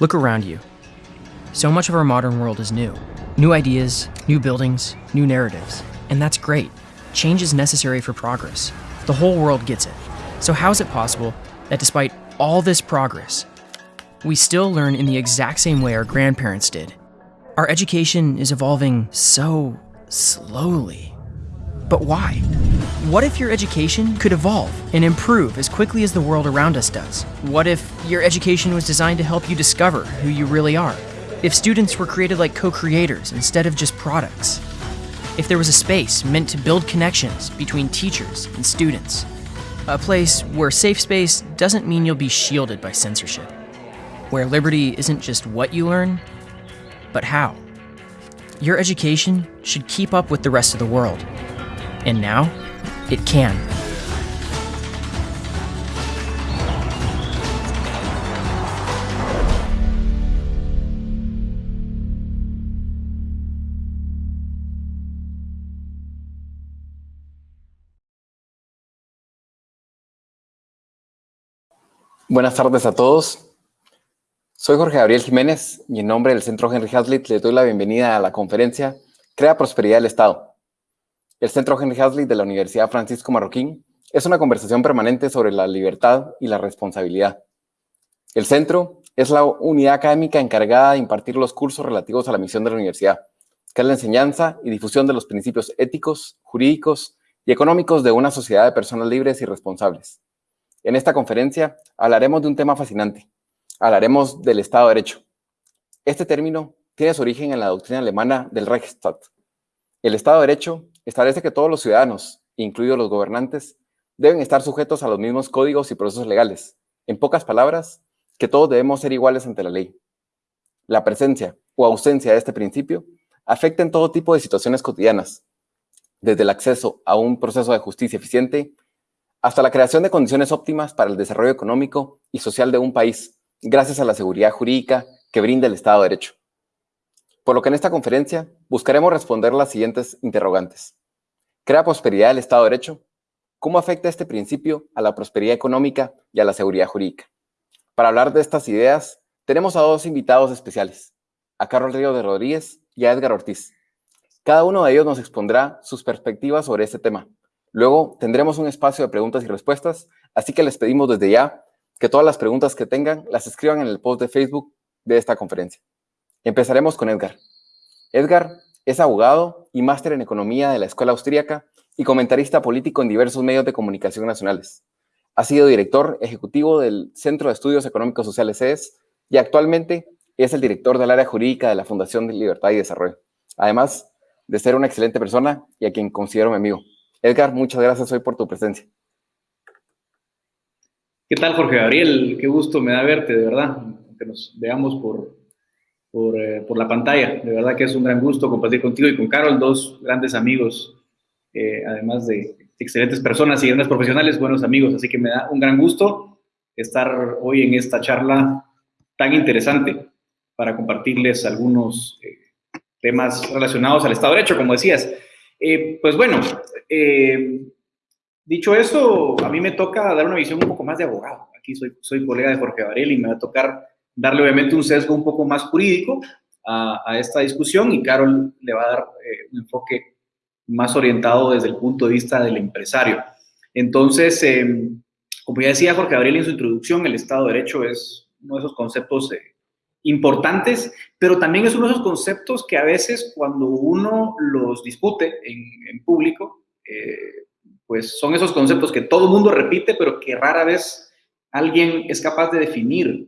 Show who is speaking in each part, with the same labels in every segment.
Speaker 1: Look around you. So much of our modern world is new. New ideas, new buildings, new narratives. And that's great. Change is necessary for progress. The whole world gets it. So, how is it possible that despite all this progress, we still learn in the exact same way our grandparents did? Our education is evolving so slowly. But why? What if your education could evolve and improve as quickly as the world around us does? What if your education was designed to help you discover who you really are? If students were created like co creators instead of just products? If there was a space meant to build connections between teachers and students? A place where safe space doesn't mean you'll be shielded by censorship. Where liberty isn't just what you learn, but how. Your education should keep up with the rest of the world. And now, it can.
Speaker 2: Buenas tardes a todos. Soy Jorge Gabriel Jiménez y en nombre del Centro Henry Hazlitt les doy la bienvenida a la conferencia Crea Prosperidad del Estado. El Centro Henry Hazlitt de la Universidad Francisco Marroquín es una conversación permanente sobre la libertad y la responsabilidad. El centro es la unidad académica encargada de impartir los cursos relativos a la misión de la universidad, que es la enseñanza y difusión de los principios éticos, jurídicos y económicos de una sociedad de personas libres y responsables. En esta conferencia hablaremos de un tema fascinante. Hablaremos del Estado de Derecho. Este término tiene su origen en la doctrina alemana del Reichsstaat. El Estado de Derecho establece que todos los ciudadanos, incluidos los gobernantes, deben estar sujetos a los mismos códigos y procesos legales. En pocas palabras, que todos debemos ser iguales ante la ley. La presencia o ausencia de este principio afecta en todo tipo de situaciones cotidianas, desde el acceso a un proceso de justicia eficiente hasta la creación de condiciones óptimas para el desarrollo económico y social de un país, gracias a la seguridad jurídica que brinda el Estado de Derecho. Por lo que en esta conferencia buscaremos responder las siguientes interrogantes. ¿Crea prosperidad el Estado de Derecho? ¿Cómo afecta este principio a la prosperidad económica y a la seguridad jurídica? Para hablar de estas ideas, tenemos a dos invitados especiales, a Carlos Río de Rodríguez y a Edgar Ortiz. Cada uno de ellos nos expondrá sus perspectivas sobre este tema, Luego tendremos un espacio de preguntas y respuestas, así que les pedimos desde ya que todas las preguntas que tengan las escriban en el post de Facebook de esta conferencia. Empezaremos con Edgar. Edgar es abogado y máster en economía de la Escuela Austríaca y comentarista político en diversos medios de comunicación nacionales. Ha sido director ejecutivo del Centro de Estudios Económicos Sociales CES y actualmente es el director del área jurídica de la Fundación de Libertad y Desarrollo. Además de ser una excelente persona y a quien considero mi amigo. Edgar, muchas gracias hoy por tu presencia.
Speaker 3: ¿Qué tal, Jorge Gabriel? Qué gusto me da verte, de verdad, que nos veamos por, eh, por, la pantalla. De verdad que es un gran gusto compartir contigo y con Carol, dos grandes amigos, eh, además de excelentes personas y grandes profesionales, buenos amigos. Así que me da un gran gusto estar hoy en esta charla tan interesante para compartirles algunos eh, temas relacionados al Estado de Derecho, como decías. Eh, pues bueno, eh, dicho eso, a mí me toca dar una visión un poco más de abogado. Aquí soy, soy colega de Jorge Varela y me va a tocar darle obviamente un sesgo un poco más jurídico a, esta discusión y Carol le va a dar eh, un enfoque más orientado desde el punto de vista del empresario. Entonces, como ya decía Jorge Gabriel en su introducción, el Estado de Derecho es uno de esos conceptos importantes, pero también es uno de esos conceptos que a veces cuando uno los discute en, público, eh, pues son esos conceptos que todo el mundo repite, pero que rara vez alguien es capaz de definir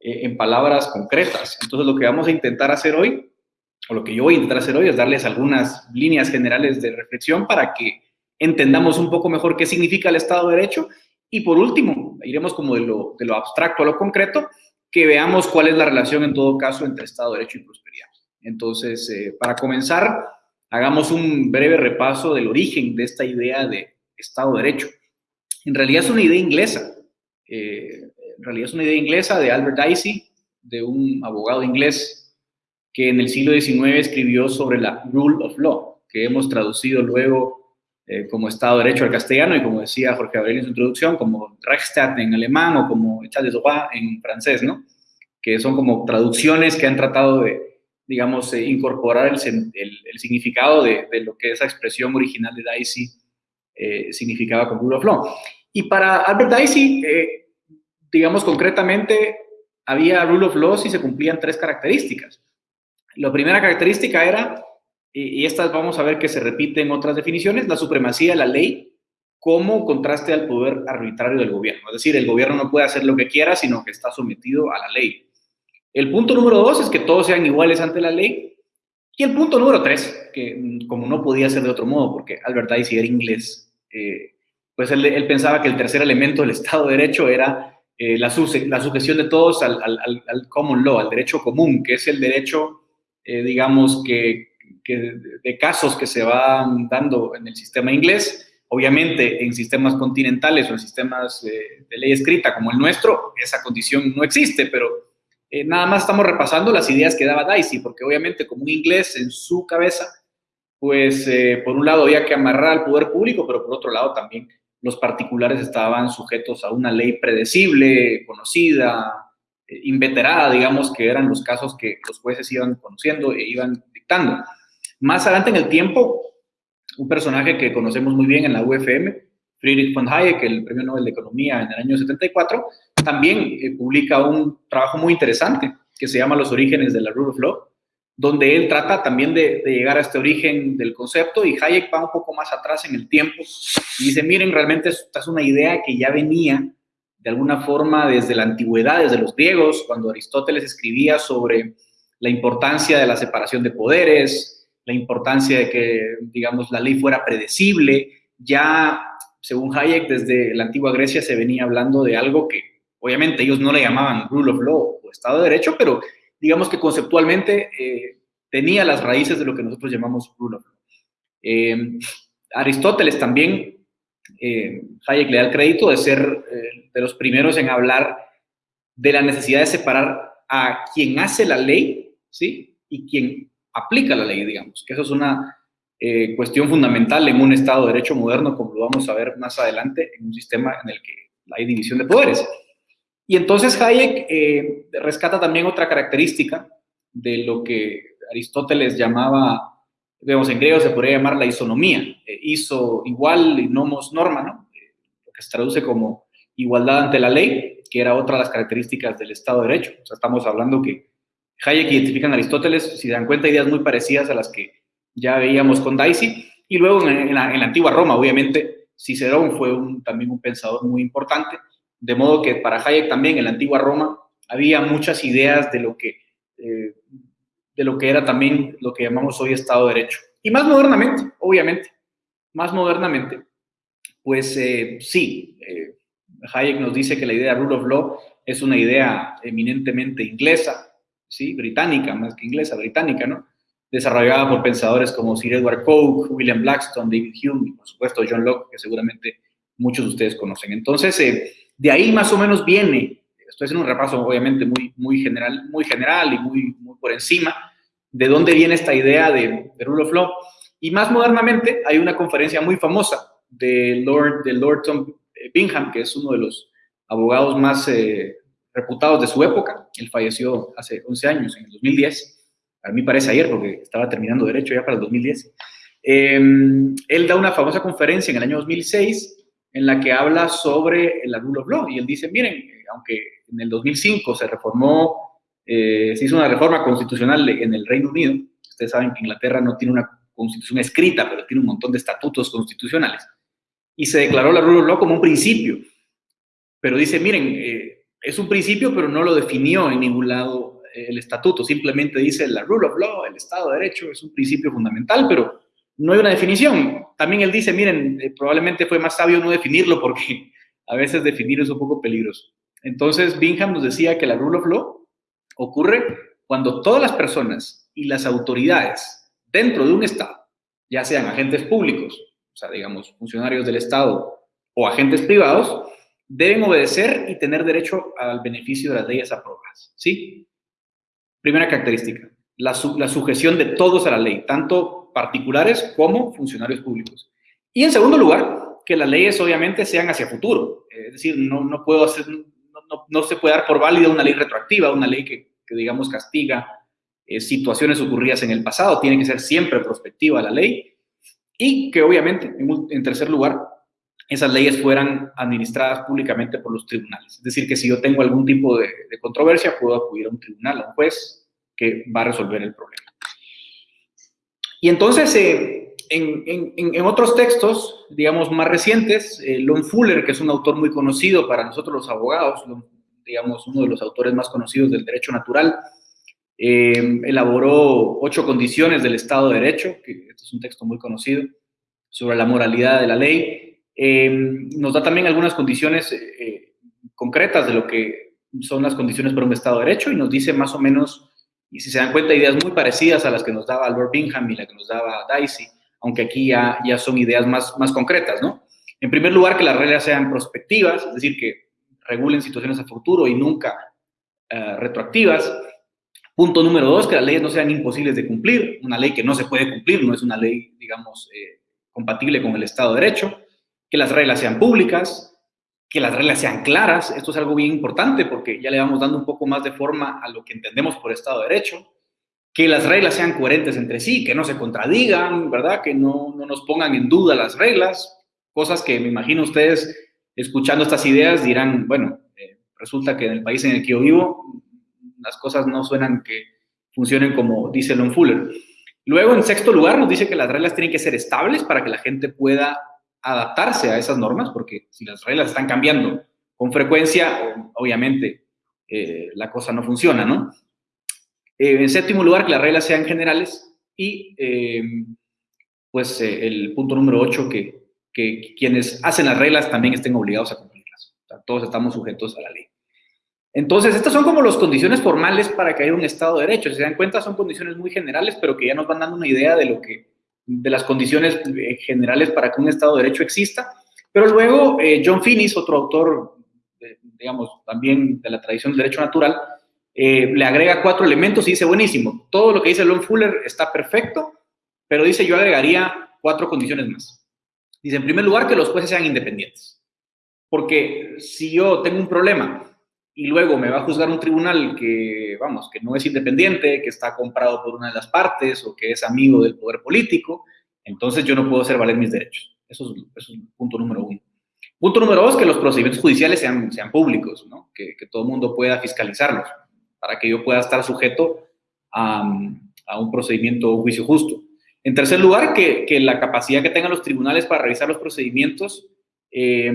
Speaker 3: eh, en palabras concretas. Entonces lo que vamos a intentar hacer hoy, o lo que yo voy a intentar hacer hoy, es darles algunas líneas generales de reflexión para que entendamos un poco mejor qué significa el Estado de Derecho y por último, iremos como de lo, de lo abstracto a lo concreto que veamos cuál es la relación en todo caso entre Estado de Derecho y prosperidad. Entonces, eh, para comenzar, hagamos un breve repaso del origen de esta idea de Estado de Derecho. En realidad es una idea inglesa. Eh, en realidad es una idea inglesa de Albert Dicey, de un abogado inglés que en el siglo XIX escribió sobre la Rule of Law, que hemos traducido luego eh, como Estado de Derecho al castellano y como decía Jorge Gabriel en su introducción, como Reichsstaat en alemán o como État de droit en francés, ¿no? que son como traducciones que han tratado de, digamos, eh, incorporar el, significado de, lo que esa expresión original de Dicey eh, significaba con Rule of Law. Y para Albert Dicey, eh, digamos concretamente, había Rule of Law si se cumplían tres características. La primera característica era, y, estas vamos a ver que se repiten en otras definiciones, la supremacía de la ley como contraste al poder arbitrario del gobierno. Es decir, el gobierno no puede hacer lo que quiera, sino que está sometido a la ley. El punto número dos es que todos sean iguales ante la ley. Y el punto número tres, que mm, como no podía ser de otro modo, porque Albert Dicey era inglés, eh, pues él, pensaba que el tercer elemento del Estado de Derecho era eh, la, sujeción de todos al, al, common law, al derecho común, que es el derecho, eh, digamos, que, de casos que se van dando en el sistema inglés. Obviamente, en sistemas continentales o en sistemas de ley escrita como el nuestro, esa condición no existe, pero eh, nada más estamos repasando las ideas que daba Dicey, porque obviamente como un inglés en su cabeza, pues eh, por un lado había que amarrar al poder público, pero por otro lado también los particulares estaban sujetos a una ley predecible, conocida, eh, inveterada, digamos, que eran los casos que los jueces iban conociendo e iban dictando. Más adelante en el tiempo, un personaje que conocemos muy bien en la UFM, Friedrich von Hayek, el premio Nobel de Economía en el año 74, también eh, publica un trabajo muy interesante que se llama Los orígenes de la Rule of Law, donde él trata también de, llegar a este origen del concepto y Hayek va un poco más atrás en el tiempo y dice, miren, realmente esta es una idea que ya venía de alguna forma desde la antigüedad, desde los griegos, cuando Aristóteles escribía sobre la importancia de la separación de poderes, la importancia de que, digamos, la ley fuera predecible, ya según Hayek, desde la antigua Grecia se venía hablando de algo que obviamente ellos no le llamaban rule of law o Estado de Derecho, pero digamos que conceptualmente eh, tenía las raíces de lo que nosotros llamamos rule of law. Eh, Aristóteles también, eh, Hayek le da el crédito de ser de los primeros en hablar de la necesidad de separar a quien hace la ley, ¿sí? Y quien aplica la ley, digamos, que eso es una eh, cuestión fundamental en un Estado de Derecho moderno, como lo vamos a ver más adelante, en un sistema en el que hay división de poderes. Y entonces Hayek eh, rescata también otra característica de lo que Aristóteles llamaba, digamos, en griego se podría llamar la isonomía, eh, iso igual y nomos norma, ¿no? lo que se traduce como igualdad ante la ley, que era otra de las características del Estado de Derecho. O sea, estamos hablando que Hayek identifica en Aristóteles, si dan cuenta, ideas muy parecidas a las que ya veíamos con Dicey, y luego en, la, antigua Roma, obviamente, Cicerón fue también un pensador muy importante, de modo que para Hayek también en la antigua Roma había muchas ideas de lo que, eh, de lo que era también lo que llamamos hoy Estado de Derecho. Y más modernamente, obviamente, más modernamente, pues eh, sí, eh, Hayek nos dice que la idea de rule of law es una idea eminentemente inglesa, ¿sí? británica, más que inglesa, británica, ¿no? desarrollada por pensadores como Sir Edward Coke, William Blackstone, David Hume y por supuesto John Locke, que seguramente muchos de ustedes conocen. Entonces, de ahí más o menos viene, estoy haciendo un repaso obviamente muy, muy, general, muy general y muy, por encima, de dónde viene esta idea de, rule of law. Y más modernamente hay una conferencia muy famosa de Lord, de Lord Tom Bingham, que es uno de los abogados más eh, reputados de su época. Él falleció hace 11 años, en el 2010 a mí parece ayer porque estaba terminando derecho ya para el 2010, em, él da una famosa conferencia en el año 2006 en la que habla sobre el rule of law. Y él dice, miren, aunque en el 2005 se reformó, eh, se hizo una reforma constitucional en el Reino Unido, ustedes saben que Inglaterra no tiene una constitución escrita, pero tiene un montón de estatutos constitucionales, y se declaró la rule of law como un principio, pero dice, miren, eh, es un principio, pero no lo definió en ningún lado el estatuto, simplemente dice la rule of law, el Estado de Derecho, es un principio fundamental, pero no hay una definición. También él dice, miren, eh, probablemente fue más sabio no definirlo porque a veces definir es un poco peligroso. Entonces, Bingham nos decía que la rule of law ocurre cuando todas las personas y las autoridades dentro de un Estado, ya sean agentes públicos, o sea, digamos, funcionarios del Estado o agentes privados, deben obedecer y tener derecho al beneficio de las leyes aprobadas. ¿Sí? Primera característica, la, sujeción de todos a la ley, tanto particulares como funcionarios públicos. Y en segundo lugar, que las leyes obviamente sean hacia futuro. Es decir, no, no puedo hacer, no, no, se puede dar por válida una ley retroactiva, una ley que, digamos, castiga eh, situaciones ocurridas en el pasado. Tiene que ser siempre prospectiva la ley. Y que obviamente, en, tercer lugar, esas leyes fueran administradas públicamente por los tribunales. Es decir, que si yo tengo algún tipo de controversia, puedo acudir a un tribunal, a un juez, que va a resolver el problema. Y entonces, eh, en, otros textos, digamos, más recientes, eh, Lon Fuller, que es un autor muy conocido para nosotros los abogados, digamos, uno de los autores más conocidos del derecho natural, eh, elaboró ocho condiciones del Estado de Derecho, que este es un texto muy conocido, sobre la moralidad de la ley. nos da también algunas condiciones concretas de lo que son las condiciones para un Estado de Derecho y nos dice más o menos y si se dan cuenta, ideas muy parecidas a las que nos daba Albert Bingham y la que nos daba Dicey, aunque aquí ya, ya son ideas más, más concretas, ¿no? En primer lugar, que las reglas sean prospectivas, es decir, que regulen situaciones a futuro y nunca eh, retroactivas. Punto número dos, que las leyes no sean imposibles de cumplir. Una ley que no se puede cumplir no es una ley, digamos, eh, compatible con el Estado de Derecho. Que las reglas sean públicas, que las reglas sean claras. Esto es algo bien importante porque ya le vamos dando un poco más de forma a lo que entendemos por Estado de Derecho. Que las reglas sean coherentes entre sí, que no se contradigan, ¿verdad? Que no, no nos pongan en duda las reglas. Cosas que me imagino ustedes escuchando estas ideas dirán, bueno, eh, resulta que en el país en el que yo vivo las cosas no suenan que funcionen como dice Lon Fuller. Luego, en sexto lugar, nos dice que las reglas tienen que ser estables para que la gente pueda adaptarse a esas normas, porque si las reglas están cambiando con frecuencia, obviamente eh, la cosa no funciona, ¿no? Eh, en séptimo lugar, que las reglas sean generales y, eh, pues, el punto número ocho, que, que, quienes hacen las reglas también estén obligados a cumplirlas. todos estamos sujetos a la ley. Entonces, estas son como las condiciones formales para que haya un Estado de Derecho. Si se dan cuenta, son condiciones muy generales, pero que ya nos van dando una idea de lo que de las condiciones eh, generales para que un Estado de Derecho exista. Pero luego eh, John Finnis, otro autor, digamos, también de la tradición del derecho natural, eh, le agrega cuatro elementos y dice, buenísimo, todo lo que dice Lon Fuller está perfecto, pero dice, yo agregaría cuatro condiciones más. Dice, en primer lugar, que los jueces sean independientes. Porque si yo tengo un problema y luego me va a juzgar un tribunal que, vamos, que no es independiente, que está comprado por una de las partes o que es amigo del poder político, entonces yo no puedo hacer valer mis derechos. Eso es, el punto número uno. Punto número dos, que los procedimientos judiciales sean, sean públicos, ¿no? que, que, todo el mundo pueda fiscalizarlos, para que yo pueda estar sujeto a, a un procedimiento o juicio justo. En tercer lugar, que, que la capacidad que tengan los tribunales para revisar los procedimientos eh,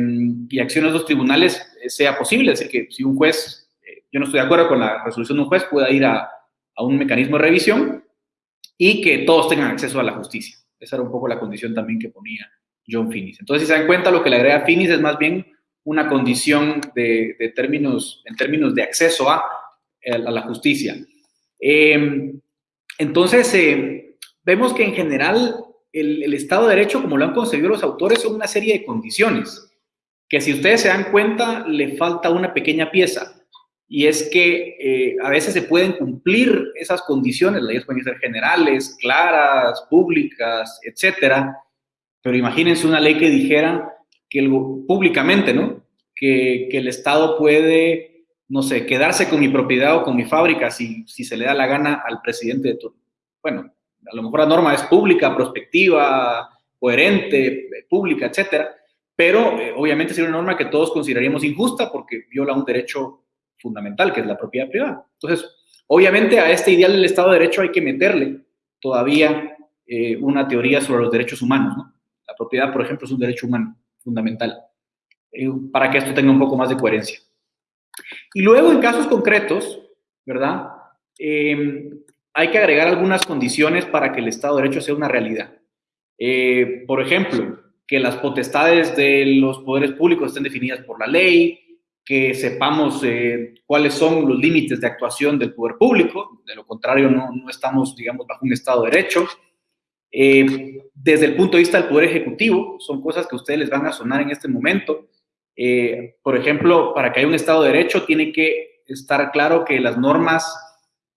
Speaker 3: y acciones de los tribunales eh, sea posible. Es decir, que si un juez, eh, yo no estoy de acuerdo con la resolución de un juez, pueda ir a, a, un mecanismo de revisión y que todos tengan acceso a la justicia. Esa era un poco la condición también que ponía John Finnis. Entonces, si se dan cuenta, lo que le agrega Finnis es más bien una condición de, de términos, en términos de acceso a, a la justicia. entonces, vemos que en general el, Estado de Derecho, como lo han concebido los autores, son una serie de condiciones que si ustedes se dan cuenta, le falta una pequeña pieza. Y es que eh, a veces se pueden cumplir esas condiciones, las leyes pueden ser generales, claras, públicas, etcétera. Pero imagínense una ley que dijera que el, públicamente, ¿no? Que, el Estado puede, no sé, quedarse con mi propiedad o con mi fábrica si, si se le da la gana al presidente de turno. Bueno, a lo mejor la norma es pública, prospectiva, coherente, pública, etcétera, pero eh, obviamente sería una norma que todos consideraríamos injusta porque viola un derecho fundamental, que es la propiedad privada. Entonces, obviamente a este ideal del Estado de Derecho hay que meterle todavía eh, una teoría sobre los derechos humanos. La propiedad, por ejemplo, es un derecho humano fundamental, eh, para que esto tenga un poco más de coherencia. Y luego, en casos concretos, ¿verdad? Hay que agregar algunas condiciones para que el Estado de Derecho sea una realidad. Eh, por ejemplo, que las potestades de los poderes públicos estén definidas por la ley, que sepamos eh, cuáles son los límites de actuación del poder público, de lo contrario no, estamos, digamos, bajo un Estado de Derecho. Eh, desde el punto de vista del Poder Ejecutivo, son cosas que a ustedes les van a sonar en este momento. por ejemplo, para que haya un Estado de Derecho tiene que estar claro que las normas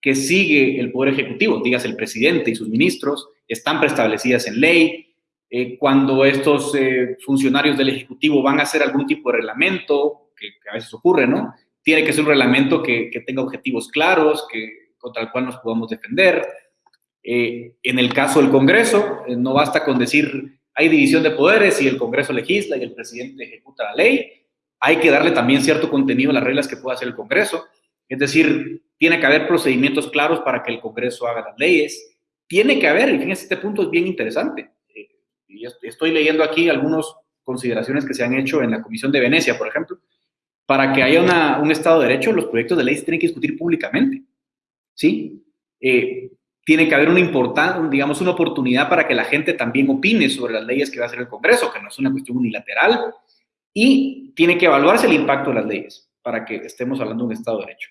Speaker 3: que sigue el Poder Ejecutivo, digas el presidente y sus ministros, están preestablecidas en ley. Eh, cuando estos eh, funcionarios del Ejecutivo van a hacer algún tipo de reglamento, que, a veces ocurre, ¿no? tiene que ser un reglamento que, tenga objetivos claros, que, contra el cual nos podamos defender. Eh, en el caso del Congreso, no basta con decir hay división de poderes y el Congreso legisla y el presidente ejecuta la ley. Hay que darle también cierto contenido a las reglas que pueda hacer el Congreso. Es decir, tiene que haber procedimientos claros para que el Congreso haga las leyes. Tiene que haber, y fíjense, este punto es bien interesante. Eh, y estoy leyendo aquí algunas consideraciones que se han hecho en la Comisión de Venecia, por ejemplo. Para que haya un Estado de Derecho, los proyectos de ley se tienen que discutir públicamente. ¿Sí? Eh, tiene que haber una importante, digamos, una oportunidad para que la gente también opine sobre las leyes que va a hacer el Congreso, que no es una cuestión unilateral, y tiene que evaluarse el impacto de las leyes para que estemos hablando de un Estado de Derecho.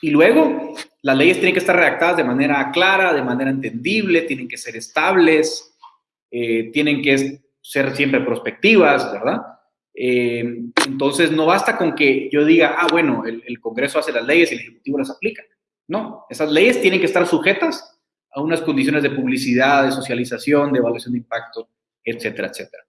Speaker 3: Y luego, las leyes tienen que estar redactadas de manera clara, de manera entendible, tienen que ser estables, eh, tienen que ser siempre prospectivas, ¿verdad? Eh, entonces, no basta con que yo diga, ah, bueno, el, Congreso hace las leyes y el Ejecutivo las aplica. No, esas leyes tienen que estar sujetas a unas condiciones de publicidad, de socialización, de evaluación de impacto, etcétera, etcétera.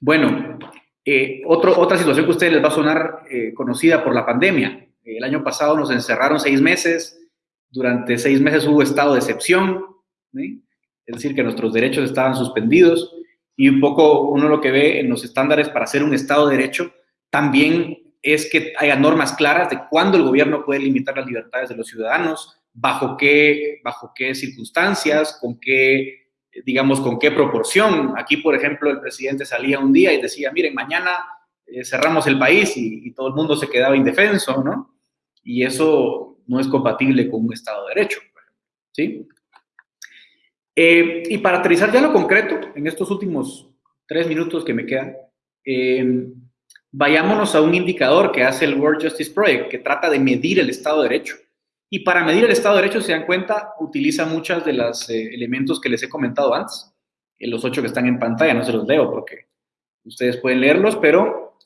Speaker 3: Bueno, eh, otra situación que a ustedes les va a sonar eh, conocida por la pandemia. El año pasado nos encerraron seis meses, durante seis meses hubo estado de excepción, es decir, que nuestros derechos estaban suspendidos y un poco uno lo que ve en los estándares para hacer un estado de derecho también es que haya normas claras de cuándo el gobierno puede limitar las libertades de los ciudadanos, bajo qué, bajo qué circunstancias, con qué, digamos, con qué proporción. Aquí, por ejemplo, el presidente salía un día y decía, miren, mañana eh, cerramos el país y, todo el mundo se quedaba indefenso, ¿no? Y eso no es compatible con un Estado de Derecho, ¿sí? Eh, y para aterrizar ya lo concreto, en estos últimos tres minutos que me quedan, eh, vayámonos a un indicador que hace el World Justice Project, que trata de medir el Estado de Derecho. Y para medir el Estado de Derecho, se dan cuenta, utiliza muchos de los eh, elementos que les he comentado antes. Los ocho que están en pantalla, no se los leo porque ustedes pueden leerlos, pero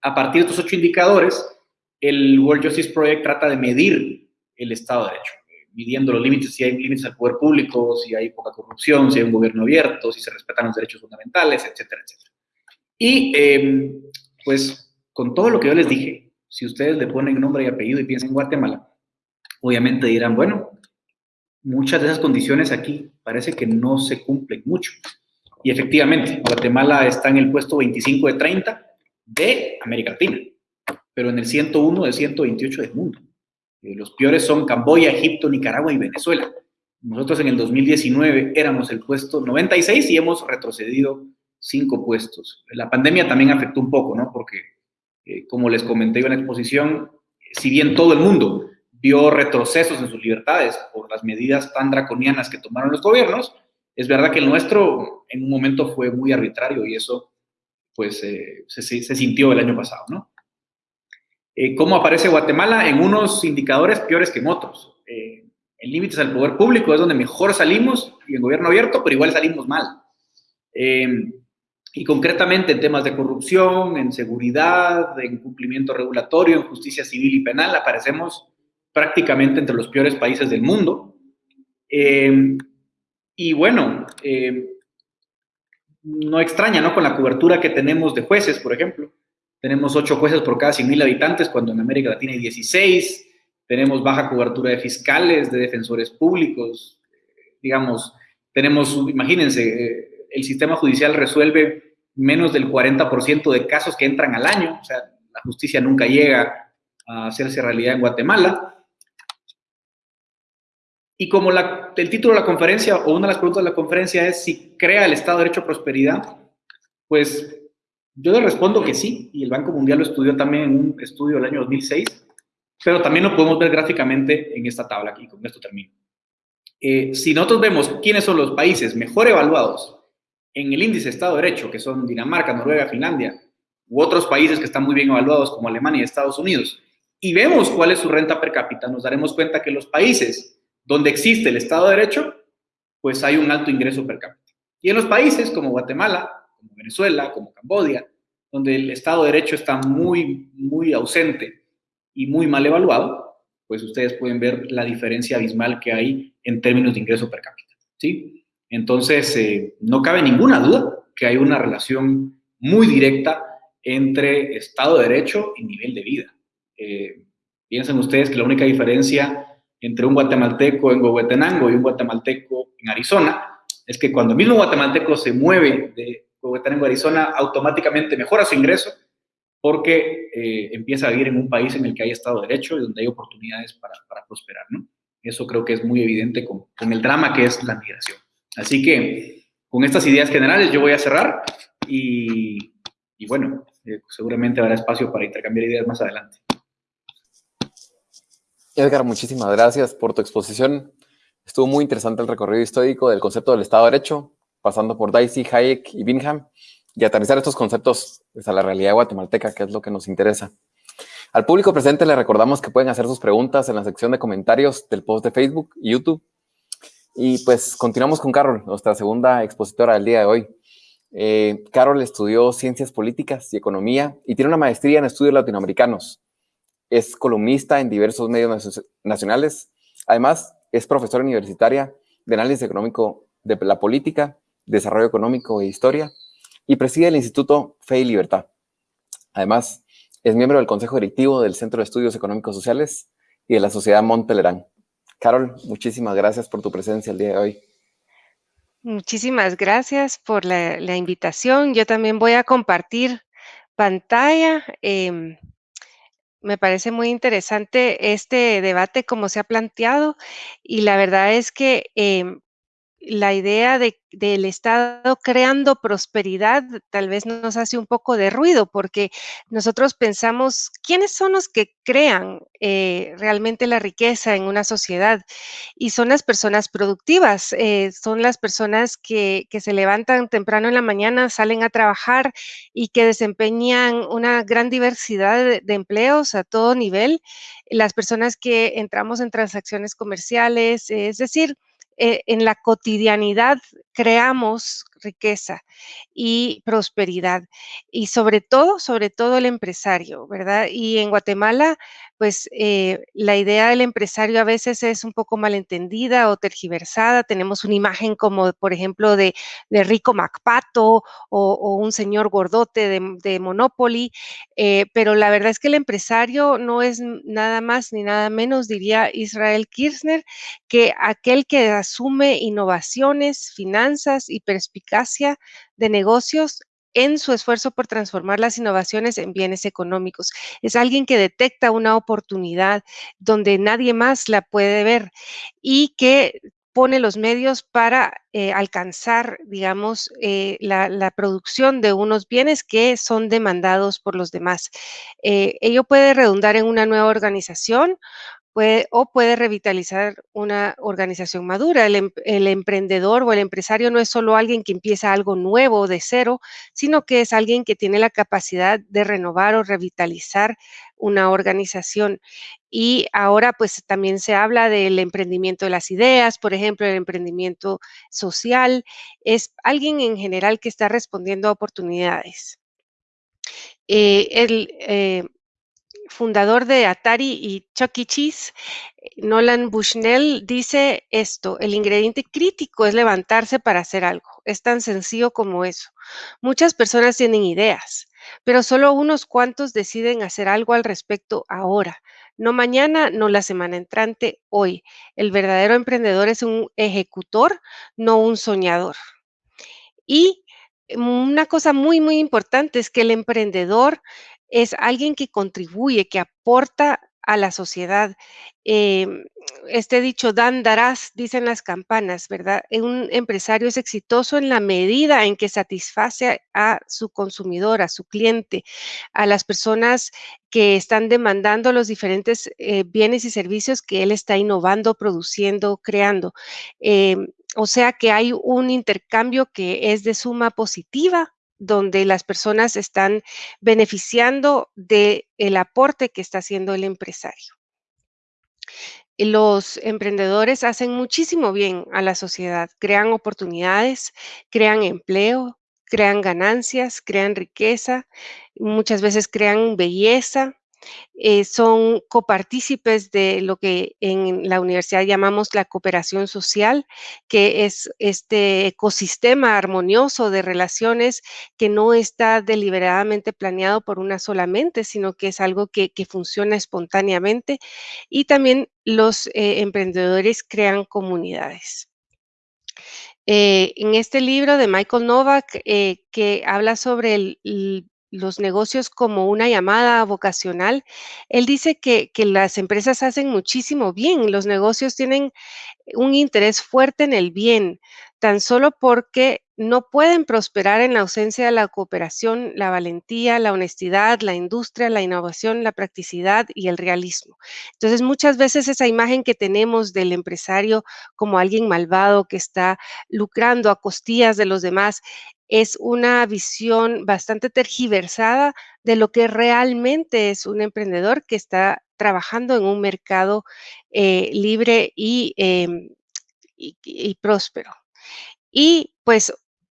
Speaker 3: a partir de estos ocho indicadores, el World Justice Project trata de medir el Estado de Derecho, midiendo los límites, si hay límites al poder público, si hay poca corrupción, si hay un gobierno abierto, si se respetan los derechos fundamentales, etcétera, etcétera. Y em, pues con todo lo que yo les dije, si ustedes le ponen nombre y apellido y piensan en Guatemala, obviamente dirán, bueno, muchas de esas condiciones aquí parece que no se cumplen mucho. Y efectivamente, Guatemala está en el puesto 25 de 30 de América Latina, pero en el 101 de 128 del mundo. Eh, los peores son Camboya, Egipto, Nicaragua y Venezuela. Nosotros en el 2019 éramos el puesto 96 y hemos retrocedido cinco puestos. La pandemia también afectó un poco, ¿no? Porque, eh, como les comenté en la exposición, si bien todo el mundo vio retrocesos en sus libertades por las medidas tan draconianas que tomaron los gobiernos, es verdad que el nuestro en un momento fue muy arbitrario y eso pues eh, se, se, sintió el año pasado, ¿no? Eh, ¿Cómo aparece Guatemala? En unos indicadores peores que en otros. en límites al poder público es donde mejor salimos y en gobierno abierto, pero igual salimos mal. Y concretamente en temas de corrupción, en seguridad, en cumplimiento regulatorio, en justicia civil y penal, aparecemos prácticamente entre los peores países del mundo. Eh, y bueno, eh, no extraña, ¿no? Con la cobertura que tenemos de jueces, por ejemplo. Tenemos ocho jueces por cada 100.000 habitantes, cuando en América Latina hay 16. Tenemos baja cobertura de fiscales, de defensores públicos. digamos, tenemos, imagínense, eh, el sistema judicial resuelve menos del 40% de casos que entran al año, o sea, la justicia nunca llega a hacerse realidad en Guatemala. Y como el título de la conferencia, o una de las preguntas de la conferencia es si crea el Estado de Derecho prosperidad, pues yo le respondo que sí, y el Banco Mundial lo estudió también en un estudio del año 2006, pero también lo podemos ver gráficamente en esta tabla aquí, con esto termino. Eh, si nosotros vemos quiénes son los países mejor evaluados en el índice Estado de Derecho, que son Dinamarca, Noruega, Finlandia, u otros países que están muy bien evaluados como Alemania y Estados Unidos, y vemos cuál es su renta per cápita, nos daremos cuenta que los países donde existe el Estado de Derecho, pues hay un alto ingreso per cápita. Y en los países como Guatemala, como Venezuela, como Cambodia, donde el Estado de Derecho está muy, muy ausente y muy mal evaluado, pues ustedes pueden ver la diferencia abismal que hay en términos de ingreso per cápita. ¿sí? Entonces, eh, no cabe ninguna duda que hay una relación muy directa entre Estado de Derecho y nivel de vida. Eh, piensen ustedes que la única diferencia entre un guatemalteco en Huehuetenango y un guatemalteco en Arizona es que cuando el mismo guatemalteco se mueve de Huehuetenango Arizona, automáticamente mejora su ingreso porque eh, empieza a vivir en un país en el que hay Estado de Derecho y donde hay oportunidades para, prosperar, ¿no? Eso creo que es muy evidente con, el drama que es la migración. Así que con estas ideas generales yo voy a cerrar y, y bueno, eh, seguramente habrá espacio para intercambiar ideas más adelante.
Speaker 2: Edgar, muchísimas gracias por tu exposición. Estuvo muy interesante el recorrido histórico del concepto del Estado de Derecho, pasando por Dicey, Hayek y Bingham, y aterrizar estos conceptos pues, a la realidad guatemalteca, que es lo que nos interesa. Al público presente le recordamos que pueden hacer sus preguntas en la sección de comentarios del post de Facebook y YouTube. Y pues continuamos con Carol, nuestra segunda expositora del día de hoy. Eh, Carol estudió Ciencias Políticas y Economía y tiene una maestría en Estudios Latinoamericanos. Es columnista en diversos medios nacionales. Además, es profesora universitaria de Análisis Económico de la Política, Desarrollo Económico e Historia y preside el Instituto Fe y Libertad. Además, es miembro del Consejo Directivo del Centro de Estudios Económicos Sociales y de la Sociedad Montpelerán. Carol, muchísimas gracias por tu presencia el día de hoy.
Speaker 4: Muchísimas gracias por la, invitación. Yo también voy a compartir pantalla. Eh, me parece muy interesante este debate como se ha planteado y la verdad es que eh, la idea de, del Estado creando prosperidad tal vez nos hace un poco de ruido porque nosotros pensamos quiénes son los que crean eh, realmente la riqueza en una sociedad y son las personas productivas, eh, son las personas que, se levantan temprano en la mañana, salen a trabajar y que desempeñan una gran diversidad de empleos a todo nivel, las personas que entramos en transacciones comerciales, es decir, eh, en la cotidianidad creamos riqueza y prosperidad. Y sobre todo, sobre todo el empresario, ¿verdad? Y en Guatemala, pues eh, la idea del empresario a veces es un poco malentendida o tergiversada. Tenemos una imagen como, por ejemplo, de, Rico Macpato o, un señor gordote de, de Monopoly, eh, pero la verdad es que el empresario no es nada más ni nada menos, diría Israel Kirchner, que aquel que asume innovaciones, finanzas y perspicacia de negocios en su esfuerzo por transformar las innovaciones en bienes económicos. Es alguien que detecta una oportunidad donde nadie más la puede ver y que pone los medios para eh, alcanzar, digamos, eh, la, la, producción de unos bienes que son demandados por los demás. Eh, ello puede redundar en una nueva organización puede, o puede revitalizar una organización madura. El, em, el, emprendedor o el empresario no es solo alguien que empieza algo nuevo de cero, sino que es alguien que tiene la capacidad de renovar o revitalizar una organización. Y ahora pues también se habla del emprendimiento de las ideas, por ejemplo, el emprendimiento social. Es alguien en general que está respondiendo a oportunidades. Eh, el, eh, fundador de Atari y Chuck E. Cheese, Nolan Bushnell, dice esto, el ingrediente crítico es levantarse para hacer algo. Es tan sencillo como eso. Muchas personas tienen ideas, pero solo unos cuantos deciden hacer algo al respecto ahora. No mañana, no la semana entrante, hoy. El verdadero emprendedor es un ejecutor, no un soñador. Y una cosa muy, muy importante es que el emprendedor es alguien que contribuye, que aporta a la sociedad. Eh, este dicho, dan, darás, dicen las campanas, ¿verdad? Un empresario es exitoso en la medida en que satisface a su consumidor, a su cliente, a las personas que están demandando los diferentes eh, bienes y servicios que él está innovando, produciendo, creando. Eh, o sea que hay un intercambio que es de suma positiva donde las personas están beneficiando del el aporte que está haciendo el empresario. Los emprendedores hacen muchísimo bien a la sociedad, crean oportunidades, crean empleo, crean ganancias, crean riqueza, muchas veces crean belleza, eh, son copartícipes de lo que en la universidad llamamos la cooperación social, que es este ecosistema armonioso de relaciones que no está deliberadamente planeado por una sola mente, sino que es algo que, funciona espontáneamente. Y también los eh, emprendedores crean comunidades. Eh, en este libro de Michael Novak, que habla sobre el, los negocios como una llamada vocacional, él dice que, que, las empresas hacen muchísimo bien, los negocios tienen un interés fuerte en el bien, tan solo porque no pueden prosperar en la ausencia de la cooperación, la valentía, la honestidad, la industria, la innovación, la practicidad y el realismo. Entonces, muchas veces esa imagen que tenemos del empresario como alguien malvado que está lucrando a costillas de los demás es una visión bastante tergiversada de lo que realmente es un emprendedor que está trabajando en un mercado eh, libre em, y, y, próspero. Y pues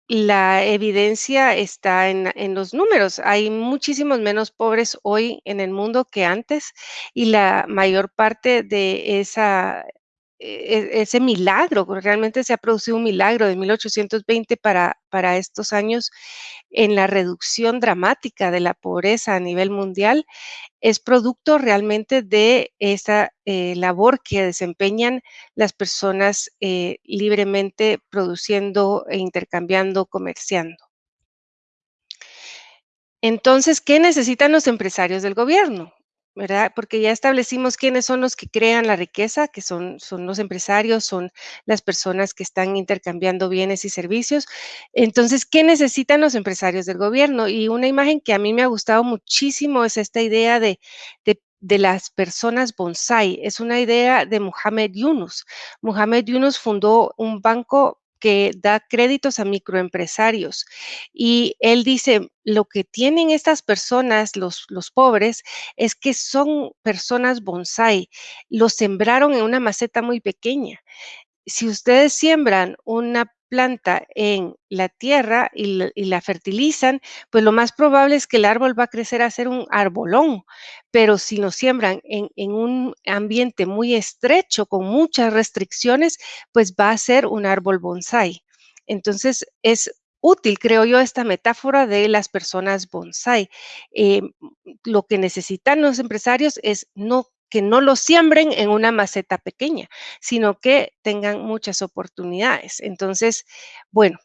Speaker 4: la evidencia está en, en, los números. Hay muchísimos menos pobres hoy en el mundo que antes y la mayor parte de esa ese milagro, realmente se ha producido un milagro de 1820 para, para estos años en la reducción dramática de la pobreza a nivel mundial, es producto realmente de esa eh, labor que desempeñan las personas eh, libremente produciendo e intercambiando, comerciando. Entonces, ¿qué necesitan los empresarios del gobierno? Porque ya establecimos quiénes son los que crean la riqueza, que son, son los empresarios, son las personas que están intercambiando bienes y servicios. Entonces, ¿qué necesitan los empresarios del gobierno? Y una imagen que a mí me ha gustado muchísimo es esta idea de, de de las personas bonsai. Es una idea de Muhammad Yunus. Muhammad Yunus fundó un banco que da créditos a microempresarios. Y él dice, lo que tienen estas personas, los, los pobres, es que son personas bonsai. Los sembraron en una maceta muy pequeña. Si ustedes siembran una planta en la tierra y, la fertilizan, pues lo más probable es que el árbol va a crecer a ser un arbolón, pero si lo siembran en, un ambiente muy estrecho, con muchas restricciones, pues va a ser un árbol bonsai. Entonces es útil, creo yo, esta metáfora de las personas bonsai. Eh, lo que necesitan los empresarios es no que no lo siembren en una maceta pequeña, sino que tengan muchas oportunidades. Entonces, bueno,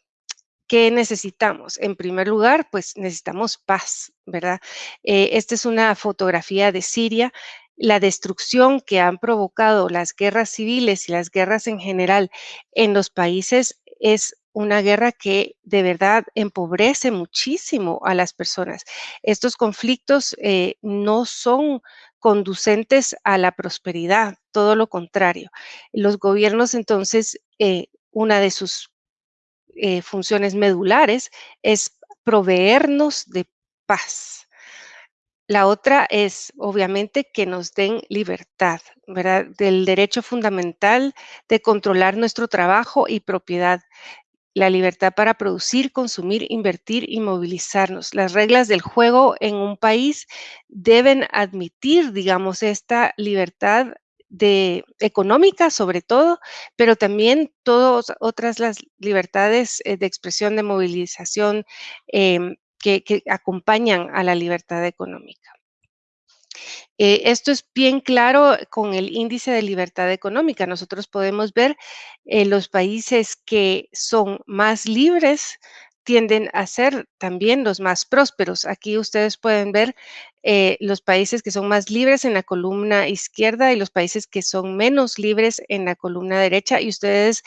Speaker 4: ¿qué necesitamos? En primer lugar, pues necesitamos paz, ¿verdad? Eh, esta es una fotografía de Siria. La destrucción que han provocado las guerras civiles y las guerras en general en los países es una guerra que de verdad empobrece muchísimo a las personas. Estos conflictos eh, no son conducentes a la prosperidad, todo lo contrario. Los gobiernos entonces, eh, una de sus eh, funciones medulares es proveernos de paz. La otra es, obviamente, que nos den libertad, ¿verdad? Del derecho fundamental de controlar nuestro trabajo y propiedad la libertad para producir, consumir, invertir y movilizarnos. Las reglas del juego en un país deben admitir, digamos, esta libertad de económica sobre todo, pero también todas otras las libertades eh, de expresión, de movilización em, que acompañan a la libertad económica. Eh, esto es bien claro con el índice de libertad económica. Nosotros podemos ver eh, los países que son más libres tienden a ser también los más prósperos. Aquí ustedes pueden ver eh, los países que son más libres en la columna izquierda y los países que son menos libres en la columna derecha y ustedes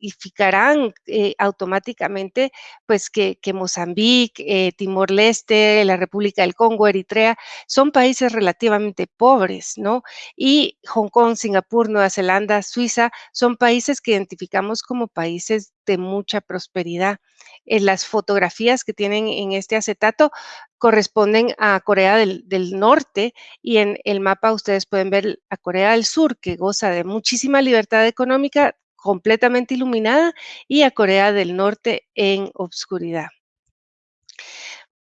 Speaker 4: identificarán eh, automáticamente pues que, Mozambique, eh, Timor-Leste, la República del Congo, Eritrea, son países relativamente pobres, ¿no? Y Hong Kong, Singapur, Nueva Zelanda, Suiza, son países que identificamos como países de mucha prosperidad. En las fotografías que tienen en este acetato corresponden a Corea del, Norte y en el mapa ustedes pueden ver a Corea del Sur, que goza de muchísima libertad económica, completamente iluminada y a Corea del Norte en obscuridad.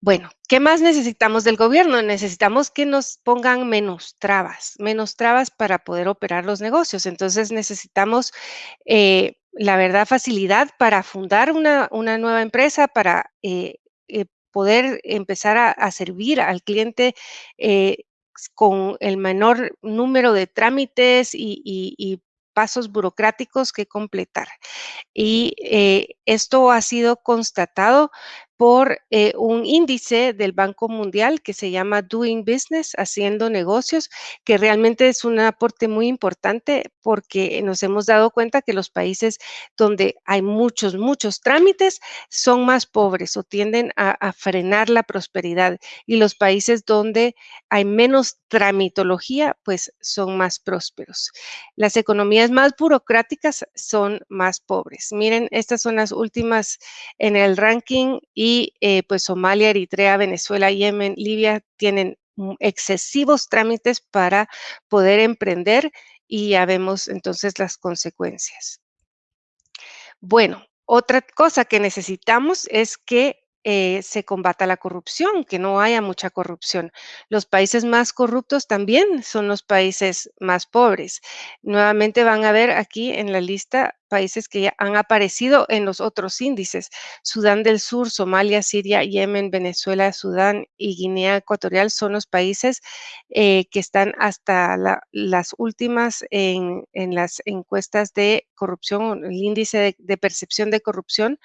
Speaker 4: Bueno, ¿qué más necesitamos del gobierno? Necesitamos que nos pongan menos trabas, menos trabas para poder operar los negocios. Entonces necesitamos, eh, la verdad, facilidad para fundar una, nueva empresa, para eh, eh, poder empezar a, servir al cliente con el menor número de trámites y pasos burocráticos que completar. Y esto ha sido constatado por eh, un índice del Banco Mundial que se llama Doing Business, haciendo negocios, que realmente es un aporte muy importante porque nos hemos dado cuenta que los países donde hay muchos, muchos trámites son más pobres o tienden a, frenar la prosperidad y los países donde hay menos tramitología, pues son más prósperos. Las economías más burocráticas son más pobres. Miren, estas son las últimas en el ranking y eh, pues Somalia, Eritrea, Venezuela, Yemen, Libia tienen excesivos trámites para poder emprender y ya vemos entonces las consecuencias. Bueno, otra cosa que necesitamos es que eh, se combata la corrupción, que no haya mucha corrupción. Los países más corruptos también son los países más pobres. Nuevamente van a ver aquí en la lista países que ya han aparecido en los otros índices. Sudán del Sur, Somalia, Siria, Yemen, Venezuela, Sudán y Guinea Ecuatorial son los países eh, que están hasta las últimas en, las encuestas de corrupción, el índice de percepción de corrupción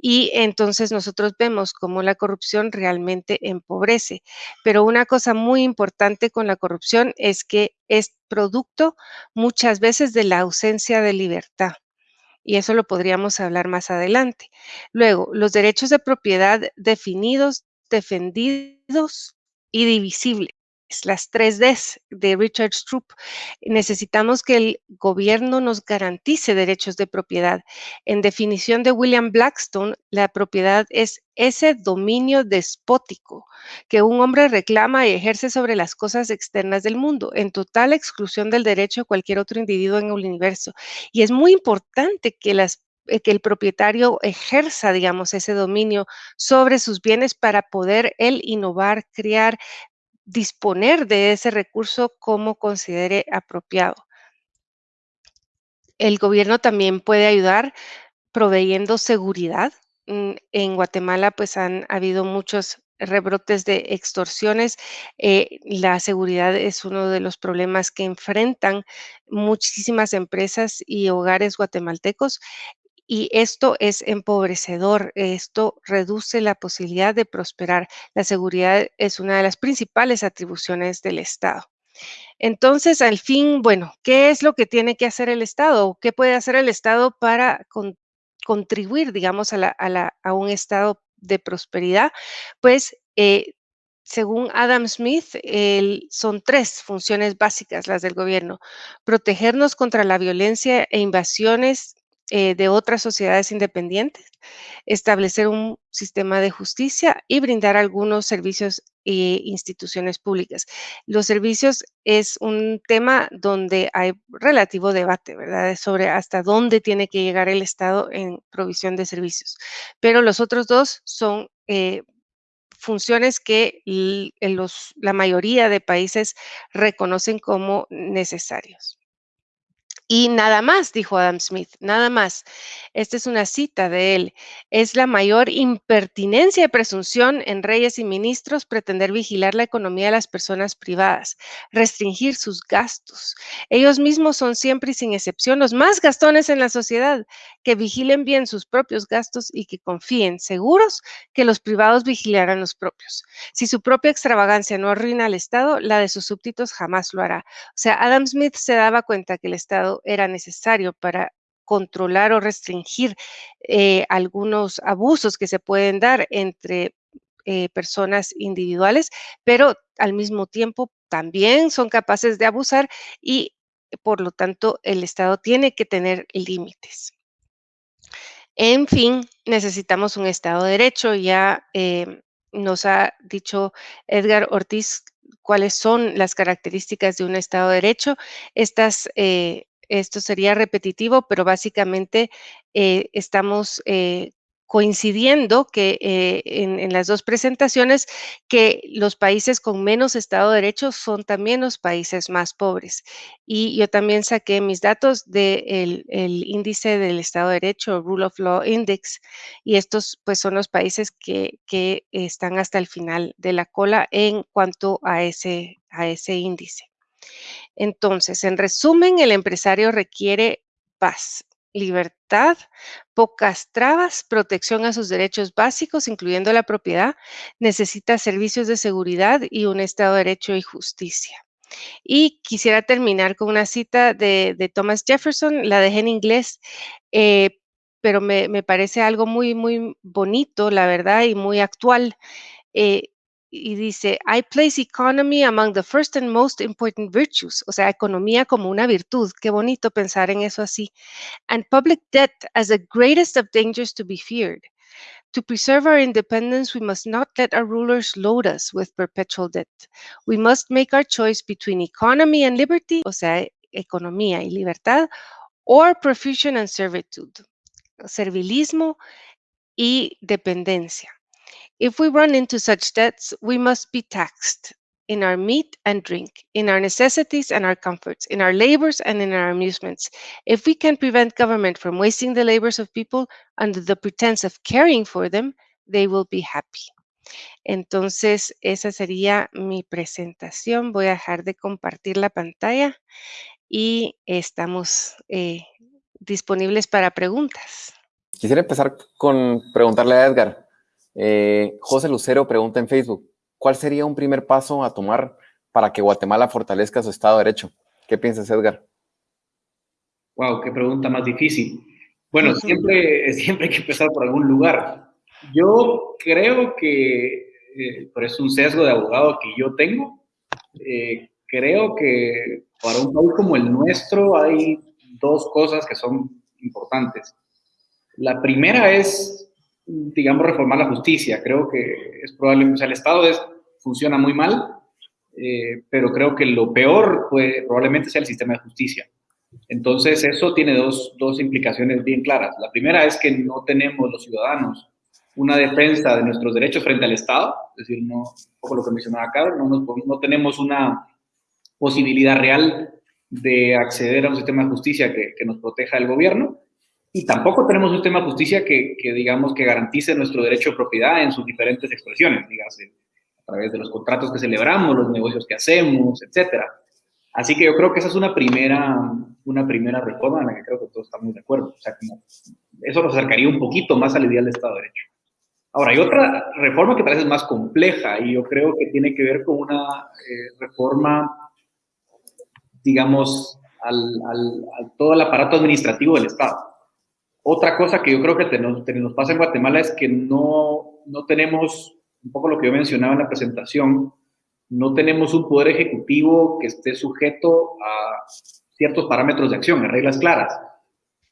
Speaker 4: y entonces nosotros vemos cómo la corrupción realmente empobrece. Pero una cosa muy importante con la corrupción es que es producto muchas veces de la ausencia de libertad. Y eso lo podríamos hablar más adelante. Luego, los derechos de propiedad definidos, defendidos y divisibles las tres Ds de Richard Stroop. Necesitamos que el gobierno nos garantice derechos de propiedad. En definición de William Blackstone, la propiedad es ese dominio despótico que un hombre reclama y ejerce sobre las cosas externas del mundo, en total exclusión del derecho de cualquier otro individuo en el universo. Y es muy importante que eh, que el propietario ejerza, digamos, ese dominio sobre sus bienes para poder él innovar, crear, disponer de ese recurso como considere apropiado. El gobierno también puede ayudar proveyendo seguridad. Mm, en Guatemala pues han habido muchos rebrotes de extorsiones. Eh, la seguridad es uno de los problemas que enfrentan muchísimas empresas y hogares guatemaltecos y esto es empobrecedor, esto reduce la posibilidad de prosperar. La seguridad es una de las principales atribuciones del Estado. Entonces, al fin, bueno, ¿qué es lo que tiene que hacer el Estado? ¿Qué puede hacer el Estado para contribuir, digamos, a, un estado de prosperidad? Pues eh, según Adam Smith, son tres funciones básicas las del gobierno. Protegernos contra la violencia e invasiones eh, de otras sociedades independientes, establecer un sistema de justicia y brindar algunos servicios e instituciones públicas. Los servicios es un tema donde hay relativo debate, ¿verdad? Sobre hasta dónde tiene que llegar el Estado en provisión de servicios. Pero los otros dos son eh, funciones que la mayoría de países reconocen como necesarios. Y nada más, dijo Adam Smith, nada más. Esta es una cita de él. Es la mayor impertinencia de presunción en reyes y ministros pretender vigilar la economía de las personas privadas, restringir sus gastos. Ellos mismos son siempre y sin excepción los más gastones en la sociedad, que vigilen bien sus propios gastos y que confíen seguros que los privados vigilarán los propios. Si su propia extravagancia no arruina al Estado, la de sus súbditos jamás lo hará. O sea, Adam Smith se daba cuenta que el Estado era necesario para controlar o restringir eh, algunos abusos que se pueden dar entre eh, personas individuales, pero al mismo tiempo también son capaces de abusar y por lo tanto el Estado tiene que tener límites. En fin, necesitamos un Estado de Derecho. Ya eh, nos ha dicho Edgar Ortiz cuáles son las características de un Estado de Derecho. Estas esto sería repetitivo, pero básicamente eh, estamos eh, coincidiendo que eh, en, las dos presentaciones que los países con menos Estado de Derecho son también los países más pobres. Y yo también saqué mis datos del el índice del Estado de Derecho, Rule of Law Index, y estos pues son los países que, que están hasta el final de la cola en cuanto a ese, a ese índice. Entonces, en resumen, el empresario requiere paz, libertad, pocas trabas, protección a sus derechos básicos, incluyendo la propiedad, necesita servicios de seguridad y un Estado de Derecho y justicia. Y quisiera terminar con una cita de, Thomas Jefferson, la dejé en inglés, eh, pero me, parece algo muy, muy bonito, la verdad, y muy actual. Eh, y dice, I place economy among the first and most important virtues, o sea, economía como una virtud. Qué bonito pensar en eso así. And public debt as the greatest of dangers to be feared. To preserve our independence, we must not let our rulers load us with perpetual debt. We must make our choice between economy and liberty, o sea, economía y libertad, or profusion and servitude, servilismo y dependencia. If we run into such debts, we must be taxed in our meat and drink, in our necessities and our comforts, in our labors and in our amusements. If we can prevent government from wasting the labors of people under the pretense of caring for them, they will be happy. Entonces, esa sería mi presentación. Voy a dejar de compartir la pantalla y estamos eh, disponibles para preguntas.
Speaker 2: Quisiera empezar con preguntarle a Edgar. Eh, José Lucero pregunta en Facebook, ¿cuál sería un primer paso a tomar para que Guatemala fortalezca su Estado de Derecho? ¿Qué piensas, Edgar?
Speaker 3: Wow, qué pregunta más difícil. Bueno, siempre, siempre hay que empezar por algún lugar. Yo creo que, eh, por eso un sesgo de abogado que yo tengo, eh, creo que para un país como el nuestro hay dos cosas que son importantes. La primera es digamos, reformar la justicia. Creo que es probable, o sea, el Estado es, funciona muy mal, eh, pero creo que lo peor probablemente sea el sistema de justicia. Entonces, eso tiene dos, dos implicaciones bien claras. La primera es que no tenemos los ciudadanos una defensa de nuestros derechos frente al Estado, es decir, no, poco lo que mencionaba Carlos, no, no tenemos una posibilidad real de acceder a un sistema de justicia que, que nos proteja del gobierno. Y tampoco tenemos un sistema de justicia que, digamos, que garantice nuestro derecho de propiedad en sus diferentes expresiones, digamos, a través de los contratos que celebramos, los negocios que hacemos, etcétera. Así que yo creo que esa es una primera, una primera reforma en la que creo que todos estamos de acuerdo. O sea, como eso nos acercaría un poquito más al ideal del Estado de Derecho. Ahora, hay otra reforma que parece más compleja y yo creo que tiene que ver con una eh, reforma, digamos, al, al, al, todo el aparato administrativo del Estado. Otra cosa que yo creo que nos, nos pasa en Guatemala es que no, no tenemos, un poco lo que yo mencionaba en la presentación, no tenemos un poder ejecutivo que esté sujeto a ciertos parámetros de acción, a reglas claras.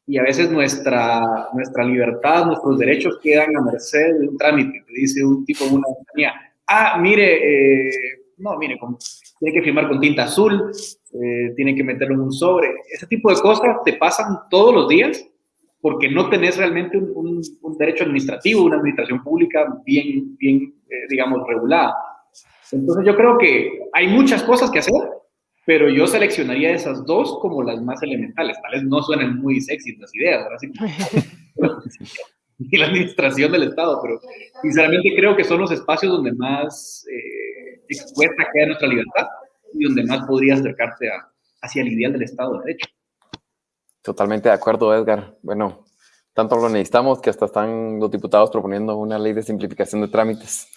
Speaker 3: Y a veces nuestra, nuestra libertad, nuestros derechos quedan a merced de un trámite, que dice un tipo en una compañía, ah, mire, eh, no, mire, tiene que firmar con tinta azul, eh, tiene que meterlo en un sobre. Ese tipo de cosas te pasan todos los días porque no tenés realmente un, derecho administrativo, una administración pública bien, bien eh, digamos, regulada. Entonces yo creo que hay muchas cosas que hacer, pero yo seleccionaría esas dos como las más elementales. Tal vez no suenen muy sexy las ideas, ¿verdad? y la administración del Estado, pero sinceramente creo que son los espacios donde más eh, expuesta queda nuestra libertad y donde más podría acercarte a, hacia el ideal del Estado de Derecho.
Speaker 2: Totalmente de acuerdo, Edgar. Bueno, tanto lo necesitamos que hasta están los diputados proponiendo una ley de simplificación de trámites.